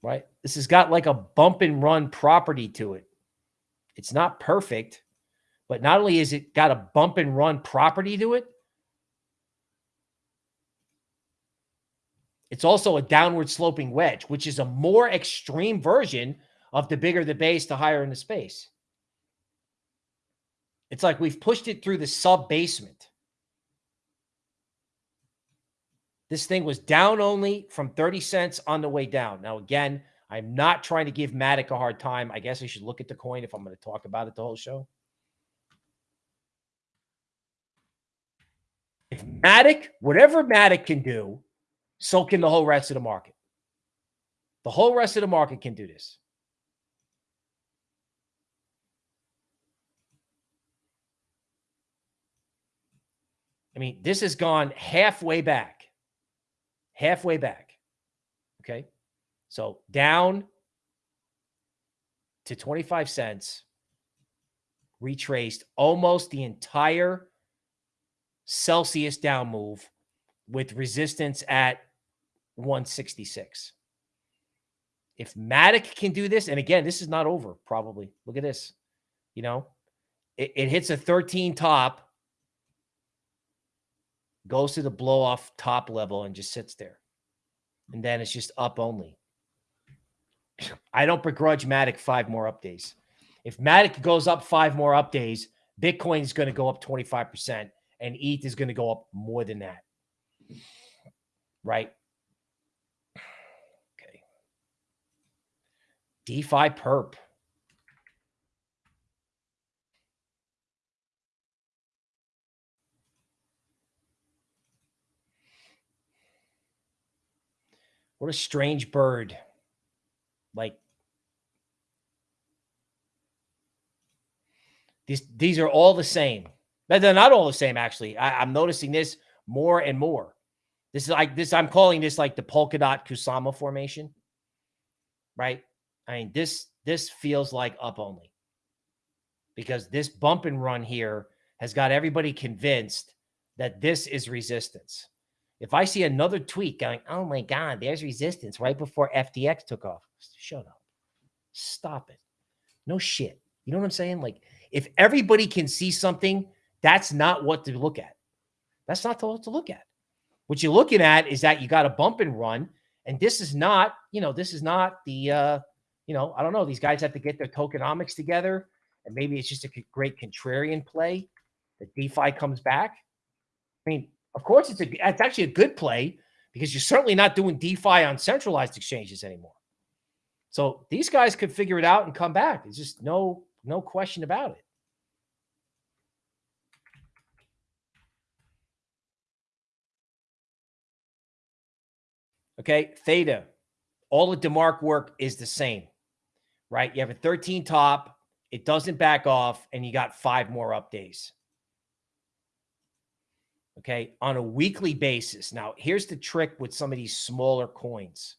right? This has got like a bump and run property to it. It's not perfect, but not only is it got a bump and run property to it, it's also a downward sloping wedge, which is a more extreme version of the bigger the base, the higher in the space. It's like we've pushed it through the sub basement. This thing was down only from 30 cents on the way down. Now, again, I'm not trying to give Matic a hard time. I guess I should look at the coin if I'm going to talk about it the whole show. If Matic, whatever Matic can do, so can the whole rest of the market. The whole rest of the market can do this. I mean, this has gone halfway back. Halfway back. Okay. So down to 25 cents, retraced almost the entire Celsius down move with resistance at 166. If Matic can do this, and again, this is not over, probably. Look at this. You know, it, it hits a 13 top, goes to the blow off top level, and just sits there. And then it's just up only. I don't begrudge Matic five more up days. If Matic goes up five more up days, Bitcoin is going to go up 25% and ETH is going to go up more than that. Right? Okay. DeFi perp. What a strange bird. Like these these are all the same. But they're not all the same, actually. I, I'm noticing this more and more. This is like this, I'm calling this like the Polkadot Kusama formation. Right? I mean, this this feels like up only. Because this bump and run here has got everybody convinced that this is resistance. If I see another tweet going, oh my God, there's resistance right before FTX took off. Shut up. Stop it. No shit. You know what I'm saying? Like, if everybody can see something, that's not what to look at. That's not what to look at. What you're looking at is that you got a bump and run. And this is not, you know, this is not the, uh, you know, I don't know. These guys have to get their tokenomics together. And maybe it's just a great contrarian play that DeFi comes back. I mean, of course, it's a it's actually a good play because you're certainly not doing DeFi on centralized exchanges anymore. So these guys could figure it out and come back. There's just no no question about it. Okay, theta, all the DeMark work is the same, right? You have a 13 top, it doesn't back off, and you got five more up days okay, on a weekly basis. Now, here's the trick with some of these smaller coins.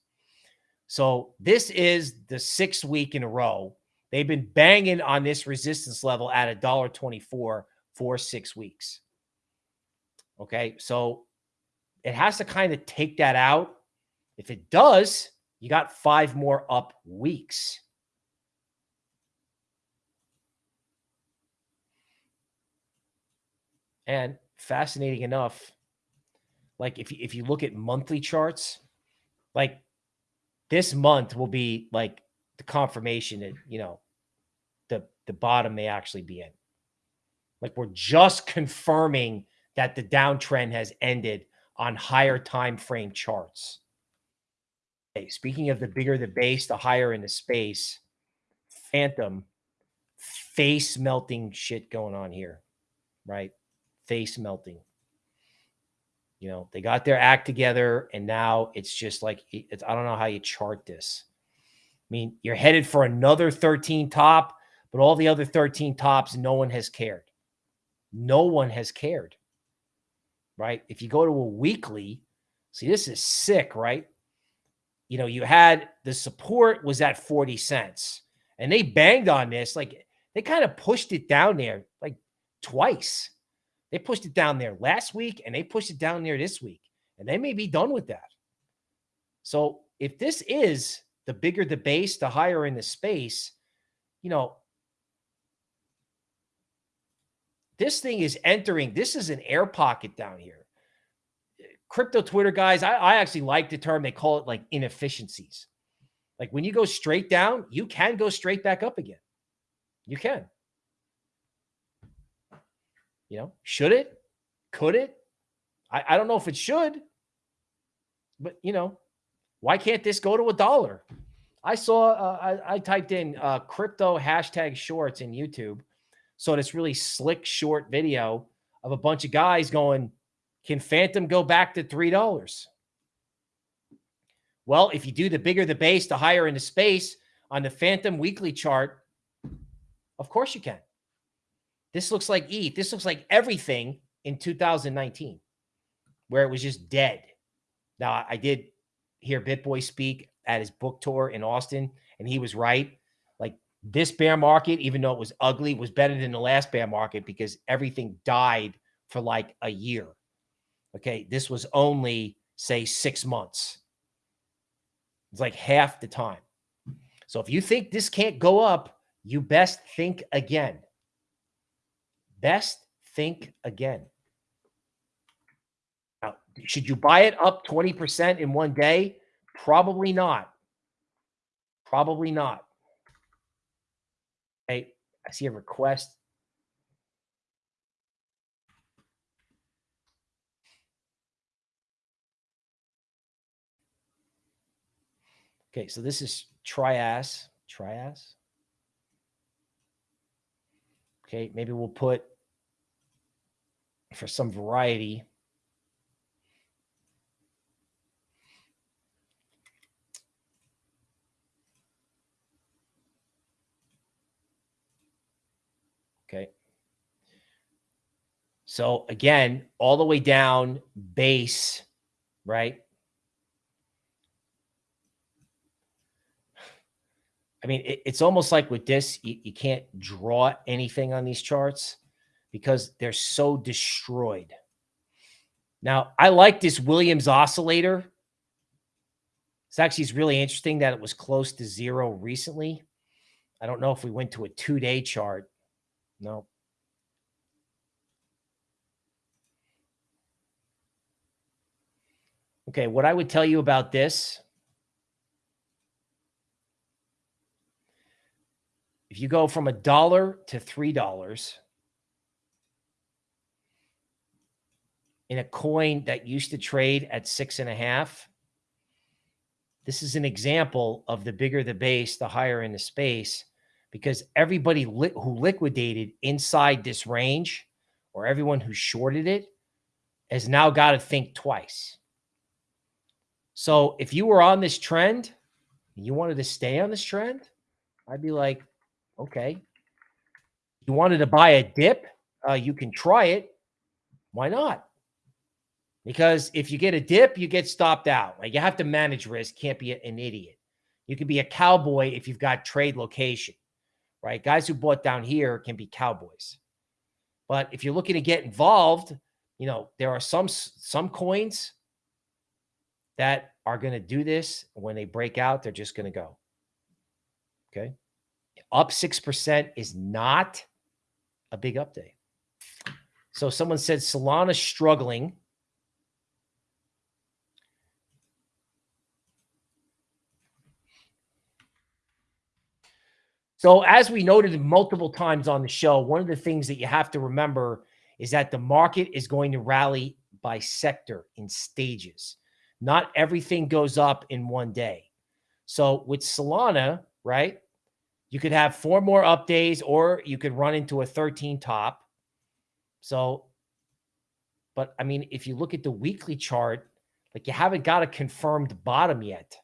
So this is the sixth week in a row. They've been banging on this resistance level at a dollar twenty-four for six weeks. Okay, so it has to kind of take that out. If it does, you got five more up weeks. And fascinating enough, like if you, if you look at monthly charts, like this month will be like the confirmation that, you know, the, the bottom may actually be in. Like we're just confirming that the downtrend has ended on higher time frame charts. Okay, speaking of the bigger the base, the higher in the space, Fantom face melting shit going on here, right? Face melting. You know, they got their act together and now it's just like, it's, I don't know how you chart this. I mean, you're headed for another 13 top, but all the other 13 tops, no one has cared. No one has cared, right? If you go to a weekly, see, this is sick, right? You know, you had the support was at 40 cents and they banged on this. Like they kind of pushed it down there like twice. They pushed it down there last week and they pushed it down there this week, and they may be done with that. So if this is the bigger the base, the higher in the space, you know, this thing is entering, this is an air pocket down here. Crypto Twitter guys, I, I actually like the term, they call it like inefficiencies. Like when you go straight down, you can go straight back up again. You can. You know, should it? Could it? I, I don't know if it should, but you know, why can't this go to a dollar? I saw, uh, I, I, typed in uh, crypto hashtag shorts in YouTube. So this really slick short video of a bunch of guys going, can Fantom go back to $3? Well, if you do the bigger the base, the higher in the space on the Fantom weekly chart, of course you can. This looks like ETH. This looks like everything in 2019 where it was just dead. Now, I did hear BitBoy speak at his book tour in Austin, and he was right. Like this bear market, even though it was ugly, was better than the last bear market because everything died for like a year. Okay. This was only, say, six months. It's like half the time. So if you think this can't go up, you best think again. Best think again. Now, should you buy it up 20% in one day? Probably not. Probably not. Hey, I see a request. Okay, so this is trias, trias. Okay, maybe we'll put for some variety. Okay. So again, all the way down base, right? I mean, it, it's almost like with this, you, you can't draw anything on these charts because they're so destroyed. Now, I like this Williams oscillator. It's actually it's really interesting that it was close to zero recently. I don't know if we went to a two-day chart. No. Okay, what I would tell you about this if you go from a dollar to three dollars in a coin that used to trade at six and a half, this is an example of the bigger the base, the higher in the space, because everybody li who liquidated inside this range or everyone who shorted it has now got to think twice. So if you were on this trend, you wanted to stay on this trend, I'd be like, Okay. You wanted to buy a dip? Uh, you can try it. Why not? Because if you get a dip, you get stopped out. Like you have to manage risk. Can't be an idiot. You can be a cowboy if you've got trade location, right? Guys who bought down here can be cowboys. But if you're looking to get involved, you know, there are some some coins that are going to do this. When they break out, they're just going to go. Okay up 6% is not a big update. So someone said Solana struggling. So as we noted multiple times on the show, one of the things that you have to remember is that the market is going to rally by sector in stages. Not everything goes up in one day. So with Solana, right? You could have four more up days, or you could run into a 13 top. So, but I mean, if you look at the weekly chart, like you haven't got a confirmed bottom yet.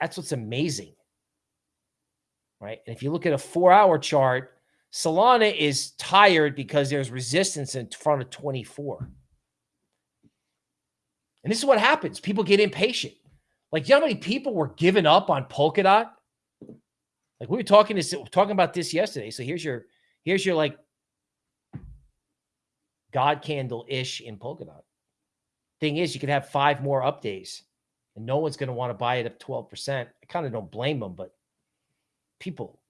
That's what's amazing. Right. And if you look at a four hour chart, Solana is tired because there's resistance in front of 24. And this is what happens. People get impatient. Like, you know how many people were giving up on Polkadot? Like we were talking this talking about this yesterday. So here's your here's your like God candle ish in Polkadot. Thing is, you could have five more up days. and no one's going to want to buy it at 12%. I kind of don't blame them, but people,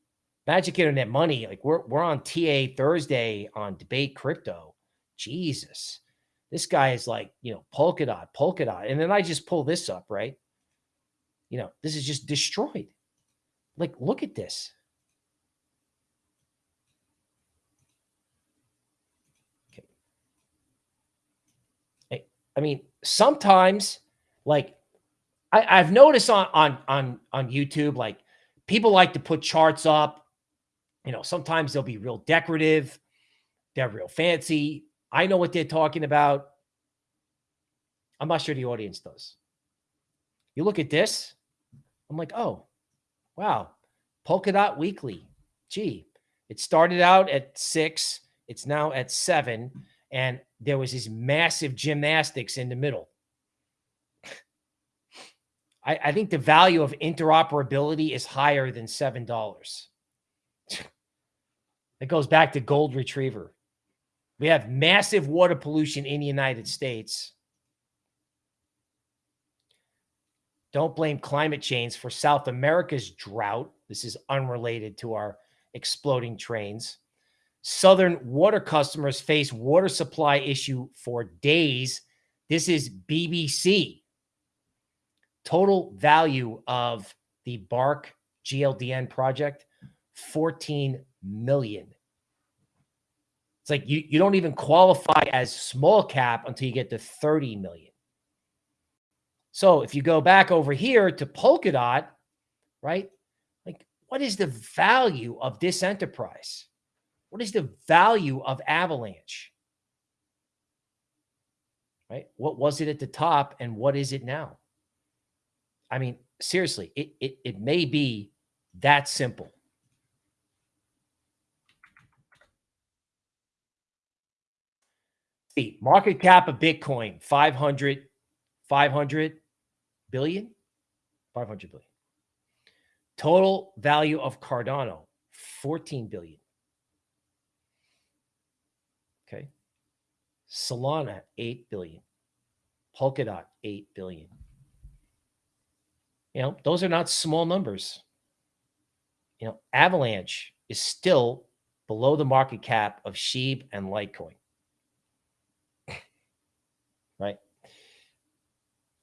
Magic Internet Money, like we're we're on TA Thursday on debate crypto. Jesus. This guy is like, you know, Polkadot, Polkadot. And then I just pull this up, right? You know, this is just destroyed. Like, look at this. Okay. I mean, sometimes like I, I've noticed on on on on YouTube, like people like to put charts up. You know, sometimes they'll be real decorative, they're real fancy. I know what they're talking about. I'm not sure the audience does. You look at this, I'm like, oh, wow, Polkadot Weekly. Gee, it started out at six, it's now at seven, and there was this massive gymnastics in the middle. I, I think the value of interoperability is higher than seven dollars. It goes back to gold retriever. We have massive water pollution in the United States. Don't blame climate change for South America's drought. This is unrelated to our exploding trains. Southern water customers face water supply issue for days. This is BBC. Total value of the Bark GLDN project, 14 million. It's like you, you don't even qualify as small cap until you get to 30 million. So if you go back over here to Polkadot, right? Like, what is the value of this enterprise? What is the value of Avalanche? Right? What was it at the top and what is it now? I mean, seriously, it, it, it may be that simple. Market cap of Bitcoin, 500, 500 billion, 500 billion. Total value of Cardano, 14 billion. Okay. Solana, 8 billion. Polkadot, 8 billion. You know, those are not small numbers. You know, Avalanche is still below the market cap of Sheeb and Litecoin. right?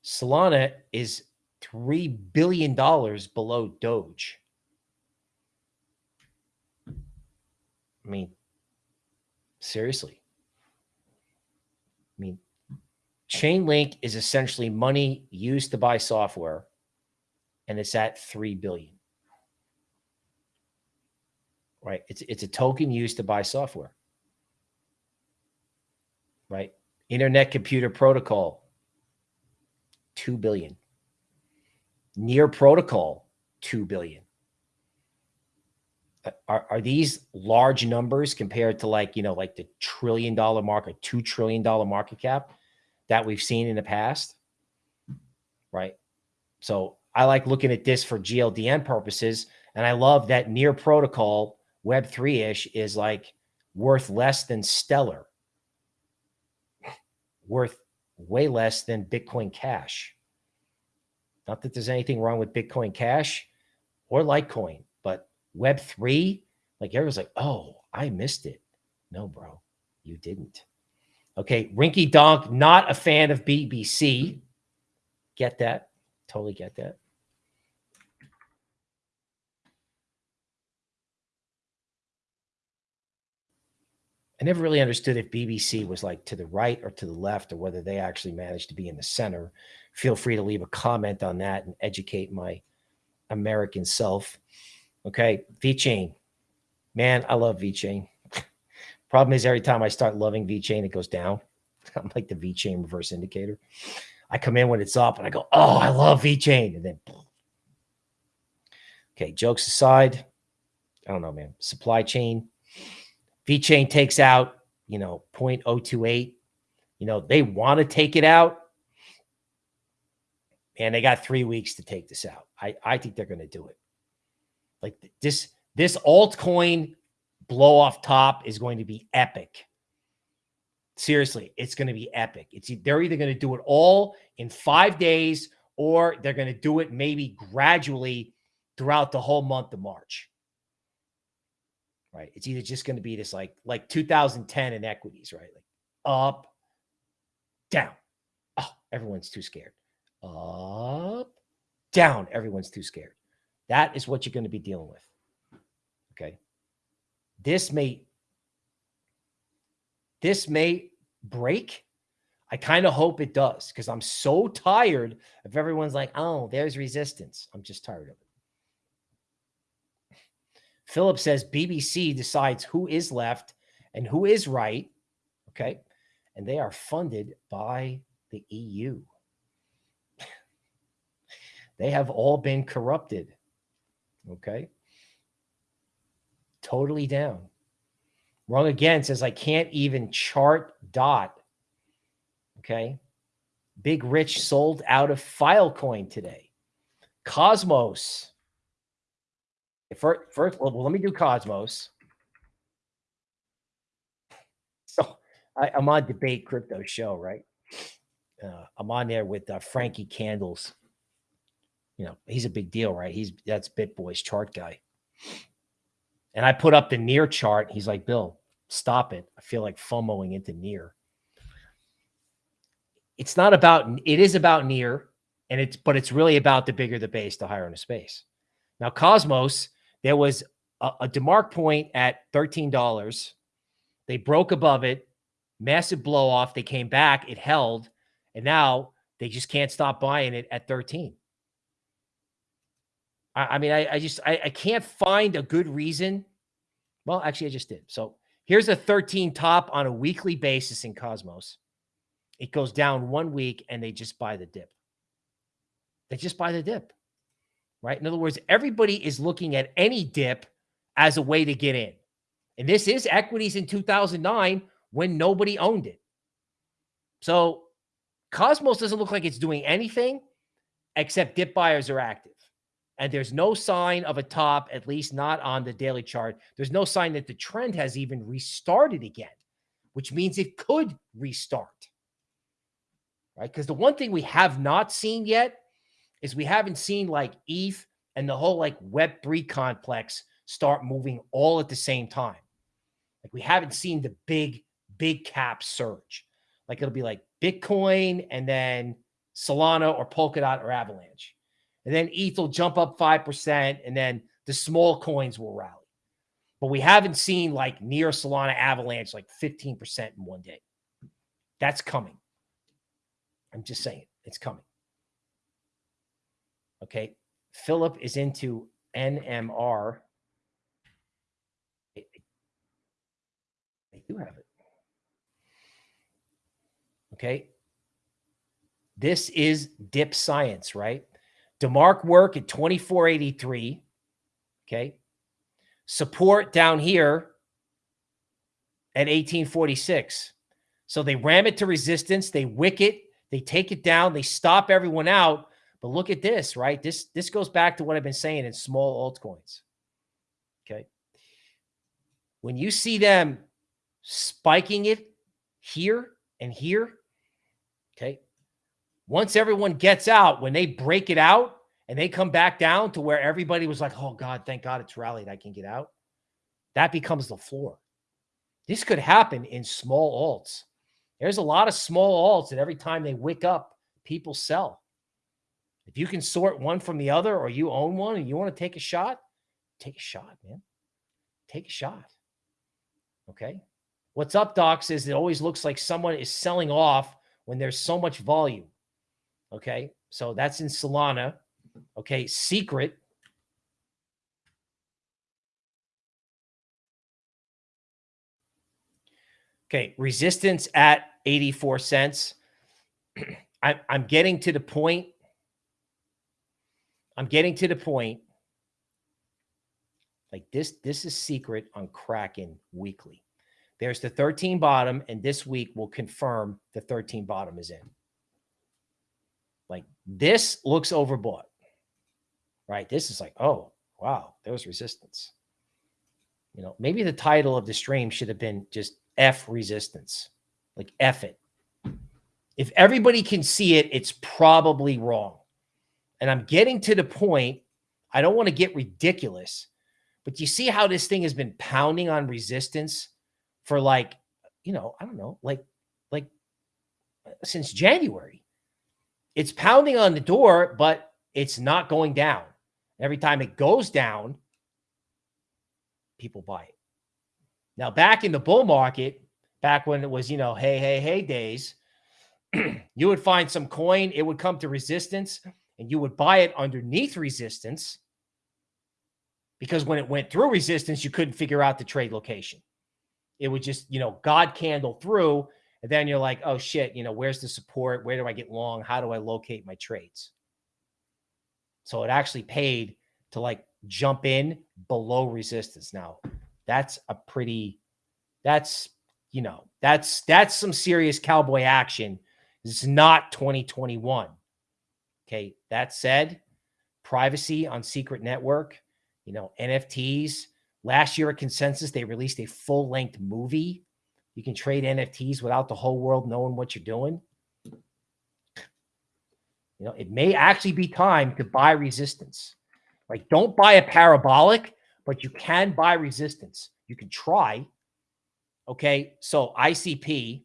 Solana is $3 billion below Doge. I mean, seriously. I mean, Chainlink is essentially money used to buy software and it's at 3 billion. Right? It's it's a token used to buy software. Right? Internet computer protocol 2 billion. Near protocol 2 billion. Uh, are, are these large numbers compared to like, you know, like the trillion dollar market, 2 trillion dollar market cap that we've seen in the past? Right? So I like looking at this for GLDN purposes. And I love that near protocol Web3 ish is like worth less than Stellar, worth way less than Bitcoin Cash. Not that there's anything wrong with Bitcoin Cash or Litecoin, but Web3, like everyone's like, oh, I missed it. No, bro, you didn't. Okay. Rinky Donk, not a fan of BBC. Get that. Totally get that. I never really understood if BBC was like to the right or to the left or whether they actually managed to be in the center. Feel free to leave a comment on that and educate my American self. Okay, VeChain. Man, I love VeChain. Problem is every time I start loving VeChain, it goes down. I'm like the VeChain reverse indicator. I come in when it's up and I go, oh, I love VeChain. And then, okay, jokes aside, I don't know, man. Supply chain VeChain takes out, you know, 0.028. You know, they want to take it out. And they got three weeks to take this out. I, I think they're going to do it. Like this, this altcoin blow off top is going to be epic. Seriously, it's going to be epic. It's they're either going to do it all in five days or they're going to do it maybe gradually throughout the whole month of March. Right? It's either just going to be this like like 2010 in equities, right? Like up, down. Oh, everyone's too scared. Up, down. Everyone's too scared. That is what you're going to be dealing with. Okay. This may this may break. I kind of hope it does because I'm so tired of everyone's like, oh, there's resistance. I'm just tired of it. Philip says BBC decides who is left and who is right. Okay. And they are funded by the EU. they have all been corrupted. Okay. Totally down. Wrong again says, I can't even chart dot. Okay. Big Rich sold out of Filecoin today. Cosmos. First, first well, let me do Cosmos. So I, am on Debate Crypto Show, right? Uh, I'm on there with uh, Frankie Candles. You know, he's a big deal, right? He's that's BitBoy's chart guy. And I put up the near chart. He's like, Bill, stop it. I feel like FOMOing into near. It's not about, it is about near, and it's, but it's really about the bigger the base, the higher in the space. Now, Cosmos, there was a, a DeMark point at $13. They broke above it, massive blow off. They came back, it held, and now they just can't stop buying it at 13. I, I mean, I, I just I, I can't find a good reason. Well, actually, I just did. So here's a 13 top on a weekly basis in Cosmos. It goes down one week and they just buy the dip. They just buy the dip, right? In other words, everybody is looking at any dip as a way to get in. And this is equities in 2009 when nobody owned it. So Cosmos doesn't look like it's doing anything except dip buyers are active and there's no sign of a top, at least not on the daily chart. There's no sign that the trend has even restarted again, which means it could restart. Right? Because the one thing we have not seen yet is we haven't seen like ETH and the whole like Web3 complex start moving all at the same time. Like we haven't seen the big, big cap surge. Like it'll be like Bitcoin and then Solana or Polkadot or Avalanche and then ETH will jump up 5%, and then the small coins will rally. But we haven't seen like near Solana Avalanche like 15% in one day. That's coming. I'm just saying it's coming. Okay. Philip is into NMR. They do have it. Okay. This is dip science, right? DeMark work at 2483. Okay. Support down here at 1846. So they ram it to resistance. They wick it. They take it down. They stop everyone out. But look at this, right? This, this goes back to what I've been saying in small altcoins. Okay. When you see them spiking it here and here, okay, once everyone gets out, when they break it out and they come back down to where everybody was like, oh God, thank God it's rallied. I can get out. That becomes the floor. This could happen in small alts. There's a lot of small alts that every time they wick up, people sell. If you can sort one from the other or you own one and you want to take a shot, take a shot, man. Take a shot. Okay. What's up, Doc, is it always looks like someone is selling off when there's so much volume. Okay. So that's in Solana. Okay. Secret. Okay. Resistance at 84 cents. I, I'm getting to the point. I'm getting to the point. Like this, this is secret on Kraken weekly. There's the 13 bottom, and this week will confirm the 13 bottom is in. Like this looks overbought, right? This is like, oh, wow, there was resistance. You know, maybe the title of the stream should have been just F resistance, like F it. If everybody can see it, it's probably wrong. And I'm getting to the point, I don't want to get ridiculous, but you see how this thing has been pounding on resistance for like, you know, I don't know, like, like uh, since January. It's pounding on the door, but it's not going down. Every time it goes down, people buy it. Now, back in the bull market, back when it was, you know, hey, hey, hey days, you would find some coin, it would come to resistance, and you would buy it underneath resistance because when it went through resistance, you couldn't figure out the trade location. It would just, you know, God candle through, and then you're like, oh shit, you know, where's the support? Where do I get long? How do I locate my trades? So it actually paid to like jump in below resistance. Now, that's a pretty, that's, you know, that's, that's some serious cowboy action. It's not 2021. Okay. That said, privacy on secret network, you know, NFTs. Last year at Consensus, they released a full length movie. You can trade NFTs without the whole world knowing what you're doing. You know, it may actually be time to buy resistance. Like, don't buy a parabolic, but you can buy resistance. You can try. Okay. So ICP.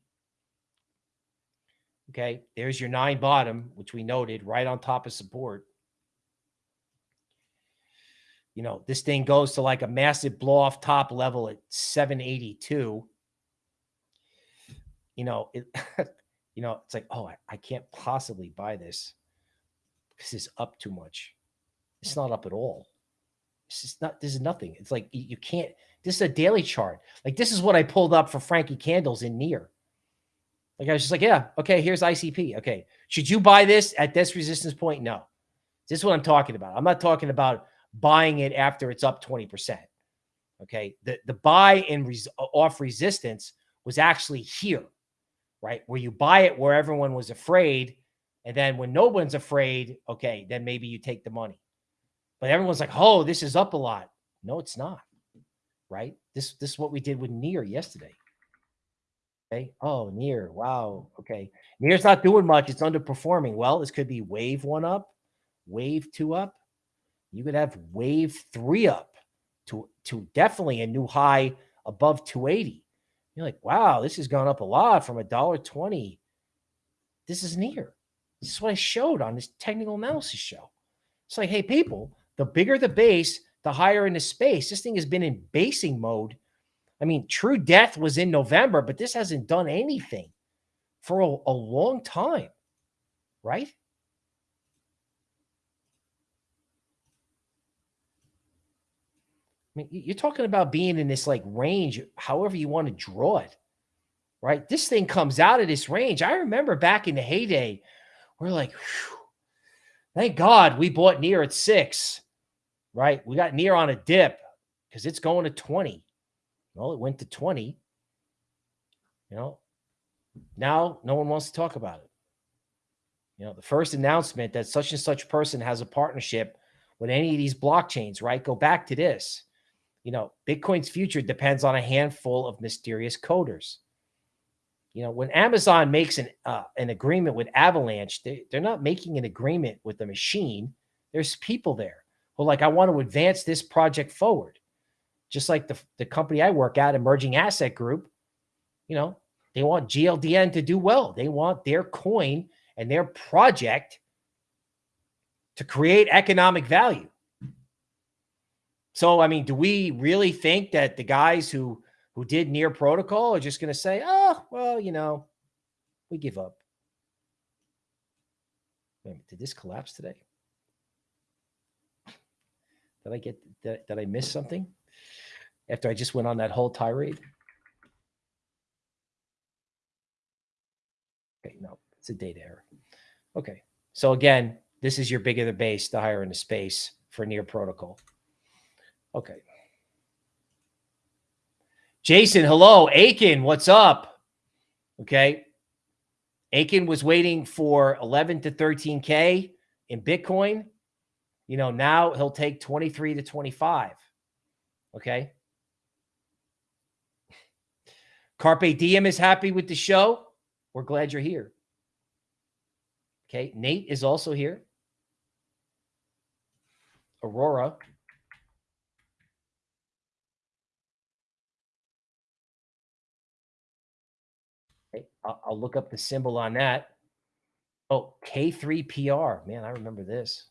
Okay. There's your nine bottom, which we noted right on top of support. You know, this thing goes to like a massive blow off top level at 782. You know, it, you know, it's like, oh, I, I can't possibly buy this because it's up too much. It's not up at all. This is not, this is nothing. It's like you, you can't, this is a daily chart. Like this is what I pulled up for Frankie Candles in near. Like I was just like, yeah, okay, here's ICP. Okay. Should you buy this at this resistance point? No. This is what I'm talking about. I'm not talking about buying it after it's up 20%. Okay. The, the buy in res off resistance was actually here, right? Where you buy it where everyone was afraid. And then when no one's afraid, okay, then maybe you take the money. But everyone's like, oh, this is up a lot. No, it's not. Right? This this is what we did with Near yesterday. Okay. Oh, Near. Wow. Okay. Near's not doing much. It's underperforming. Well, this could be wave one up, wave two up. You could have wave three up to, to definitely a new high above 280. You're like, wow, this has gone up a lot from a dollar 20. This is near. This is what I showed on this technical analysis show. It's like, hey, people, the bigger the base, the higher in the space. This thing has been in basing mode. I mean, true death was in November, but this hasn't done anything for a, a long time, right? I mean, you're talking about being in this like range, however you want to draw it, right? This thing comes out of this range. I remember back in the heyday, we're like, thank God we bought near at six right? We got near on a dip because it's going to 20. Well, it went to 20. You know, now no one wants to talk about it. You know, the first announcement that such and such person has a partnership with any of these blockchains, right? Go back to this. You know, Bitcoin's future depends on a handful of mysterious coders. You know, when Amazon makes an uh, an agreement with Avalanche, they, they're not making an agreement with the machine. There's people there well, like I want to advance this project forward. Just like the, the company I work at, Emerging Asset Group, you know, they want GLDN to do well. They want their coin and their project to create economic value. So, I mean, do we really think that the guys who who did near protocol are just going to say, oh, well, you know, we give up. Wait, did this collapse today? Did I get did, did I miss something after I just went on that whole tirade? Okay, no, it's a data error. Okay, so again, this is your bigger the base, the higher in the space for near protocol. Okay. Jason, hello. Aiken, what's up? Okay. Aiken was waiting for 11 to 13K in Bitcoin. You know, now he'll take 23 to 25. Okay. Carpe Diem is happy with the show. We're glad you're here. Okay. Nate is also here. Aurora. Okay, I'll, I'll look up the symbol on that. Oh, K3PR. Man, I remember this.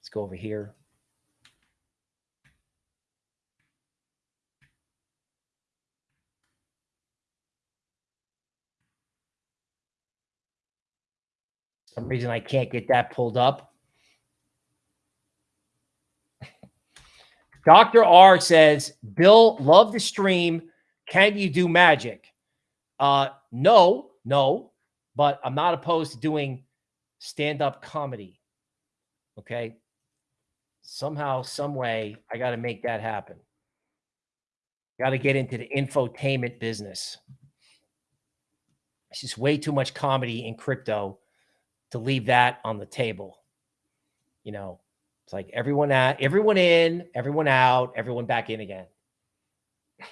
Let's go over here. Some reason I can't get that pulled up. Dr. R says, Bill, love the stream. Can you do magic? Uh, no, no, but I'm not opposed to doing stand-up comedy. Okay. Somehow, some way, I got to make that happen. Got to get into the infotainment business. It's just way too much comedy in crypto to leave that on the table. You know, it's like everyone out, everyone in, everyone out, everyone back in again.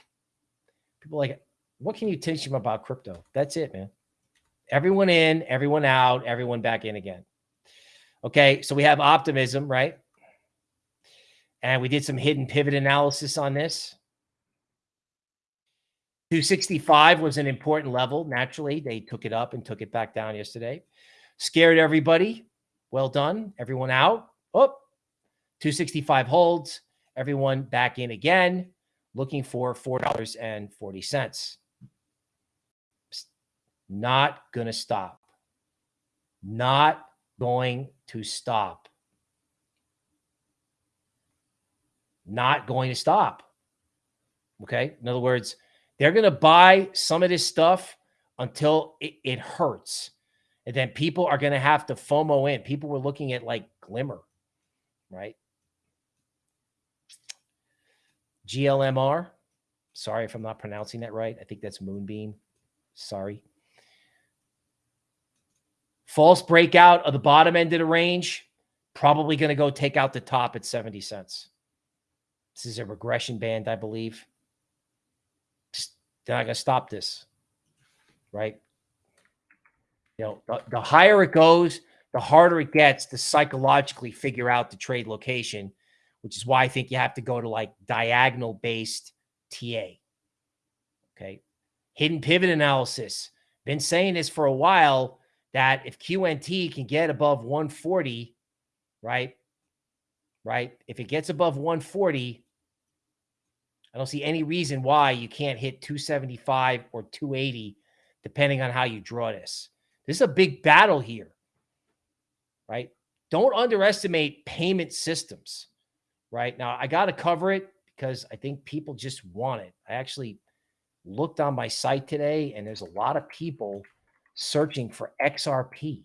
People like, what can you teach them about crypto? That's it, man. Everyone in, everyone out, everyone back in again. Okay, so we have optimism, right? And we did some hidden pivot analysis on this. 265 was an important level. Naturally, they took it up and took it back down yesterday. Scared everybody. Well done. Everyone out. Oh, 265 holds. Everyone back in again, looking for $4.40. Not going to stop. Not going to stop. Not going to stop. Okay. In other words, they're going to buy some of this stuff until it, it hurts. And then people are going to have to FOMO in. People were looking at like Glimmer, right? GLMR. Sorry if I'm not pronouncing that right. I think that's Moonbeam. Sorry. False breakout of the bottom end of the range. Probably going to go take out the top at 70 cents. This is a regression band, I believe. They're not going to stop this, right? You know, the, the higher it goes, the harder it gets to psychologically figure out the trade location, which is why I think you have to go to like diagonal based TA. Okay. Hidden pivot analysis. Been saying this for a while that if QNT can get above 140, right? Right. If it gets above 140, I don't see any reason why you can't hit 275 or 280, depending on how you draw this. This is a big battle here, right? Don't underestimate payment systems, right? Now, I got to cover it because I think people just want it. I actually looked on my site today and there's a lot of people searching for XRP.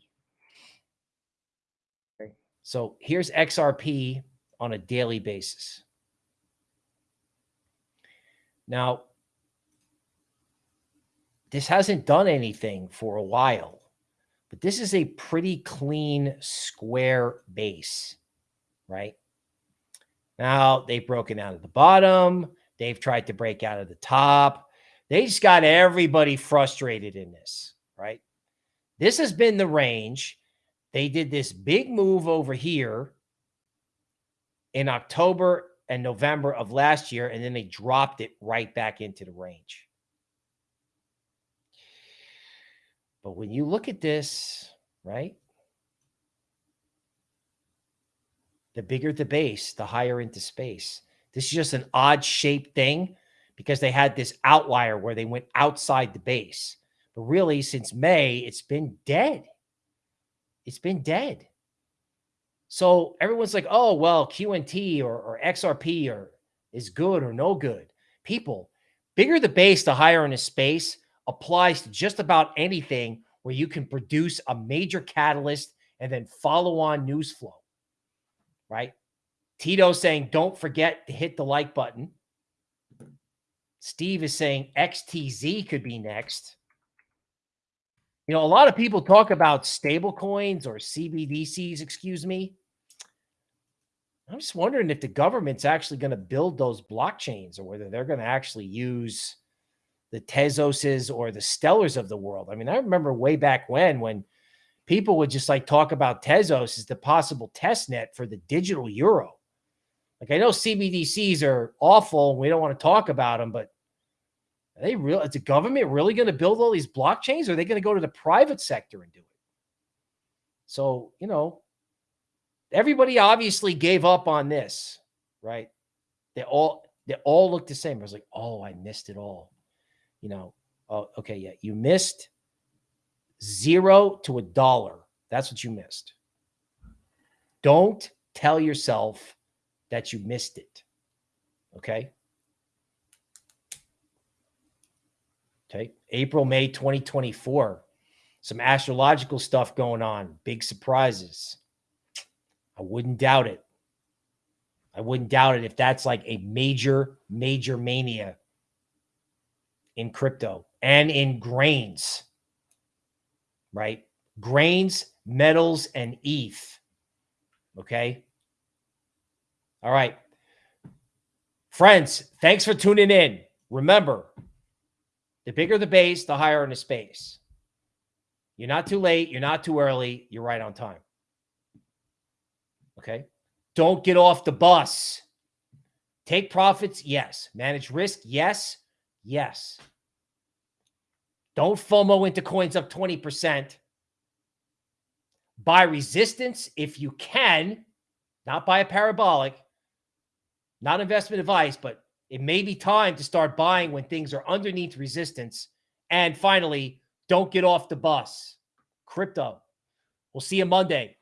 Okay. So here's XRP on a daily basis. Now, this hasn't done anything for a while. But this is a pretty clean square base, right? Now they've broken out of the bottom. They've tried to break out of the top. They just got everybody frustrated in this, right? This has been the range. They did this big move over here in October and November of last year, and then they dropped it right back into the range. But when you look at this, right? The bigger the base, the higher into space. This is just an odd shaped thing because they had this outlier where they went outside the base. But really, since May, it's been dead. It's been dead. So everyone's like, oh, well, QNT or, or XRP or is good or no good. People, bigger the base, the higher in the space applies to just about anything where you can produce a major catalyst and then follow on news flow, right? Tito saying, don't forget to hit the like button. Steve is saying XTZ could be next. You know, a lot of people talk about stable coins or CBDCs, excuse me. I'm just wondering if the government's actually going to build those blockchains or whether they're going to actually use the Tezoses or the Stellars of the world. I mean, I remember way back when, when people would just like talk about Tezos as the possible test net for the digital euro. Like I know CBDCs are awful and we don't want to talk about them, but are they real? Is the government really going to build all these blockchains? Or are they going to go to the private sector and do it? So, you know, everybody obviously gave up on this, right? They all they all look the same. I was like, oh, I missed it all. You know, oh, okay, yeah, you missed zero to a dollar. That's what you missed. Don't tell yourself that you missed it. Okay. Okay. April, May 2024. Some astrological stuff going on. Big surprises. I wouldn't doubt it. I wouldn't doubt it if that's like a major, major mania in crypto and in grains, right? Grains, metals, and ETH. Okay. All right. Friends, thanks for tuning in. Remember, the bigger the base, the higher in the space. You're not too late. You're not too early. You're right on time. Okay. Don't get off the bus. Take profits. Yes. Manage risk. Yes. Yes. Don't FOMO into coins up 20%. Buy resistance if you can, not buy a parabolic. Not investment advice, but it may be time to start buying when things are underneath resistance. And finally, don't get off the bus. Crypto. We'll see you Monday.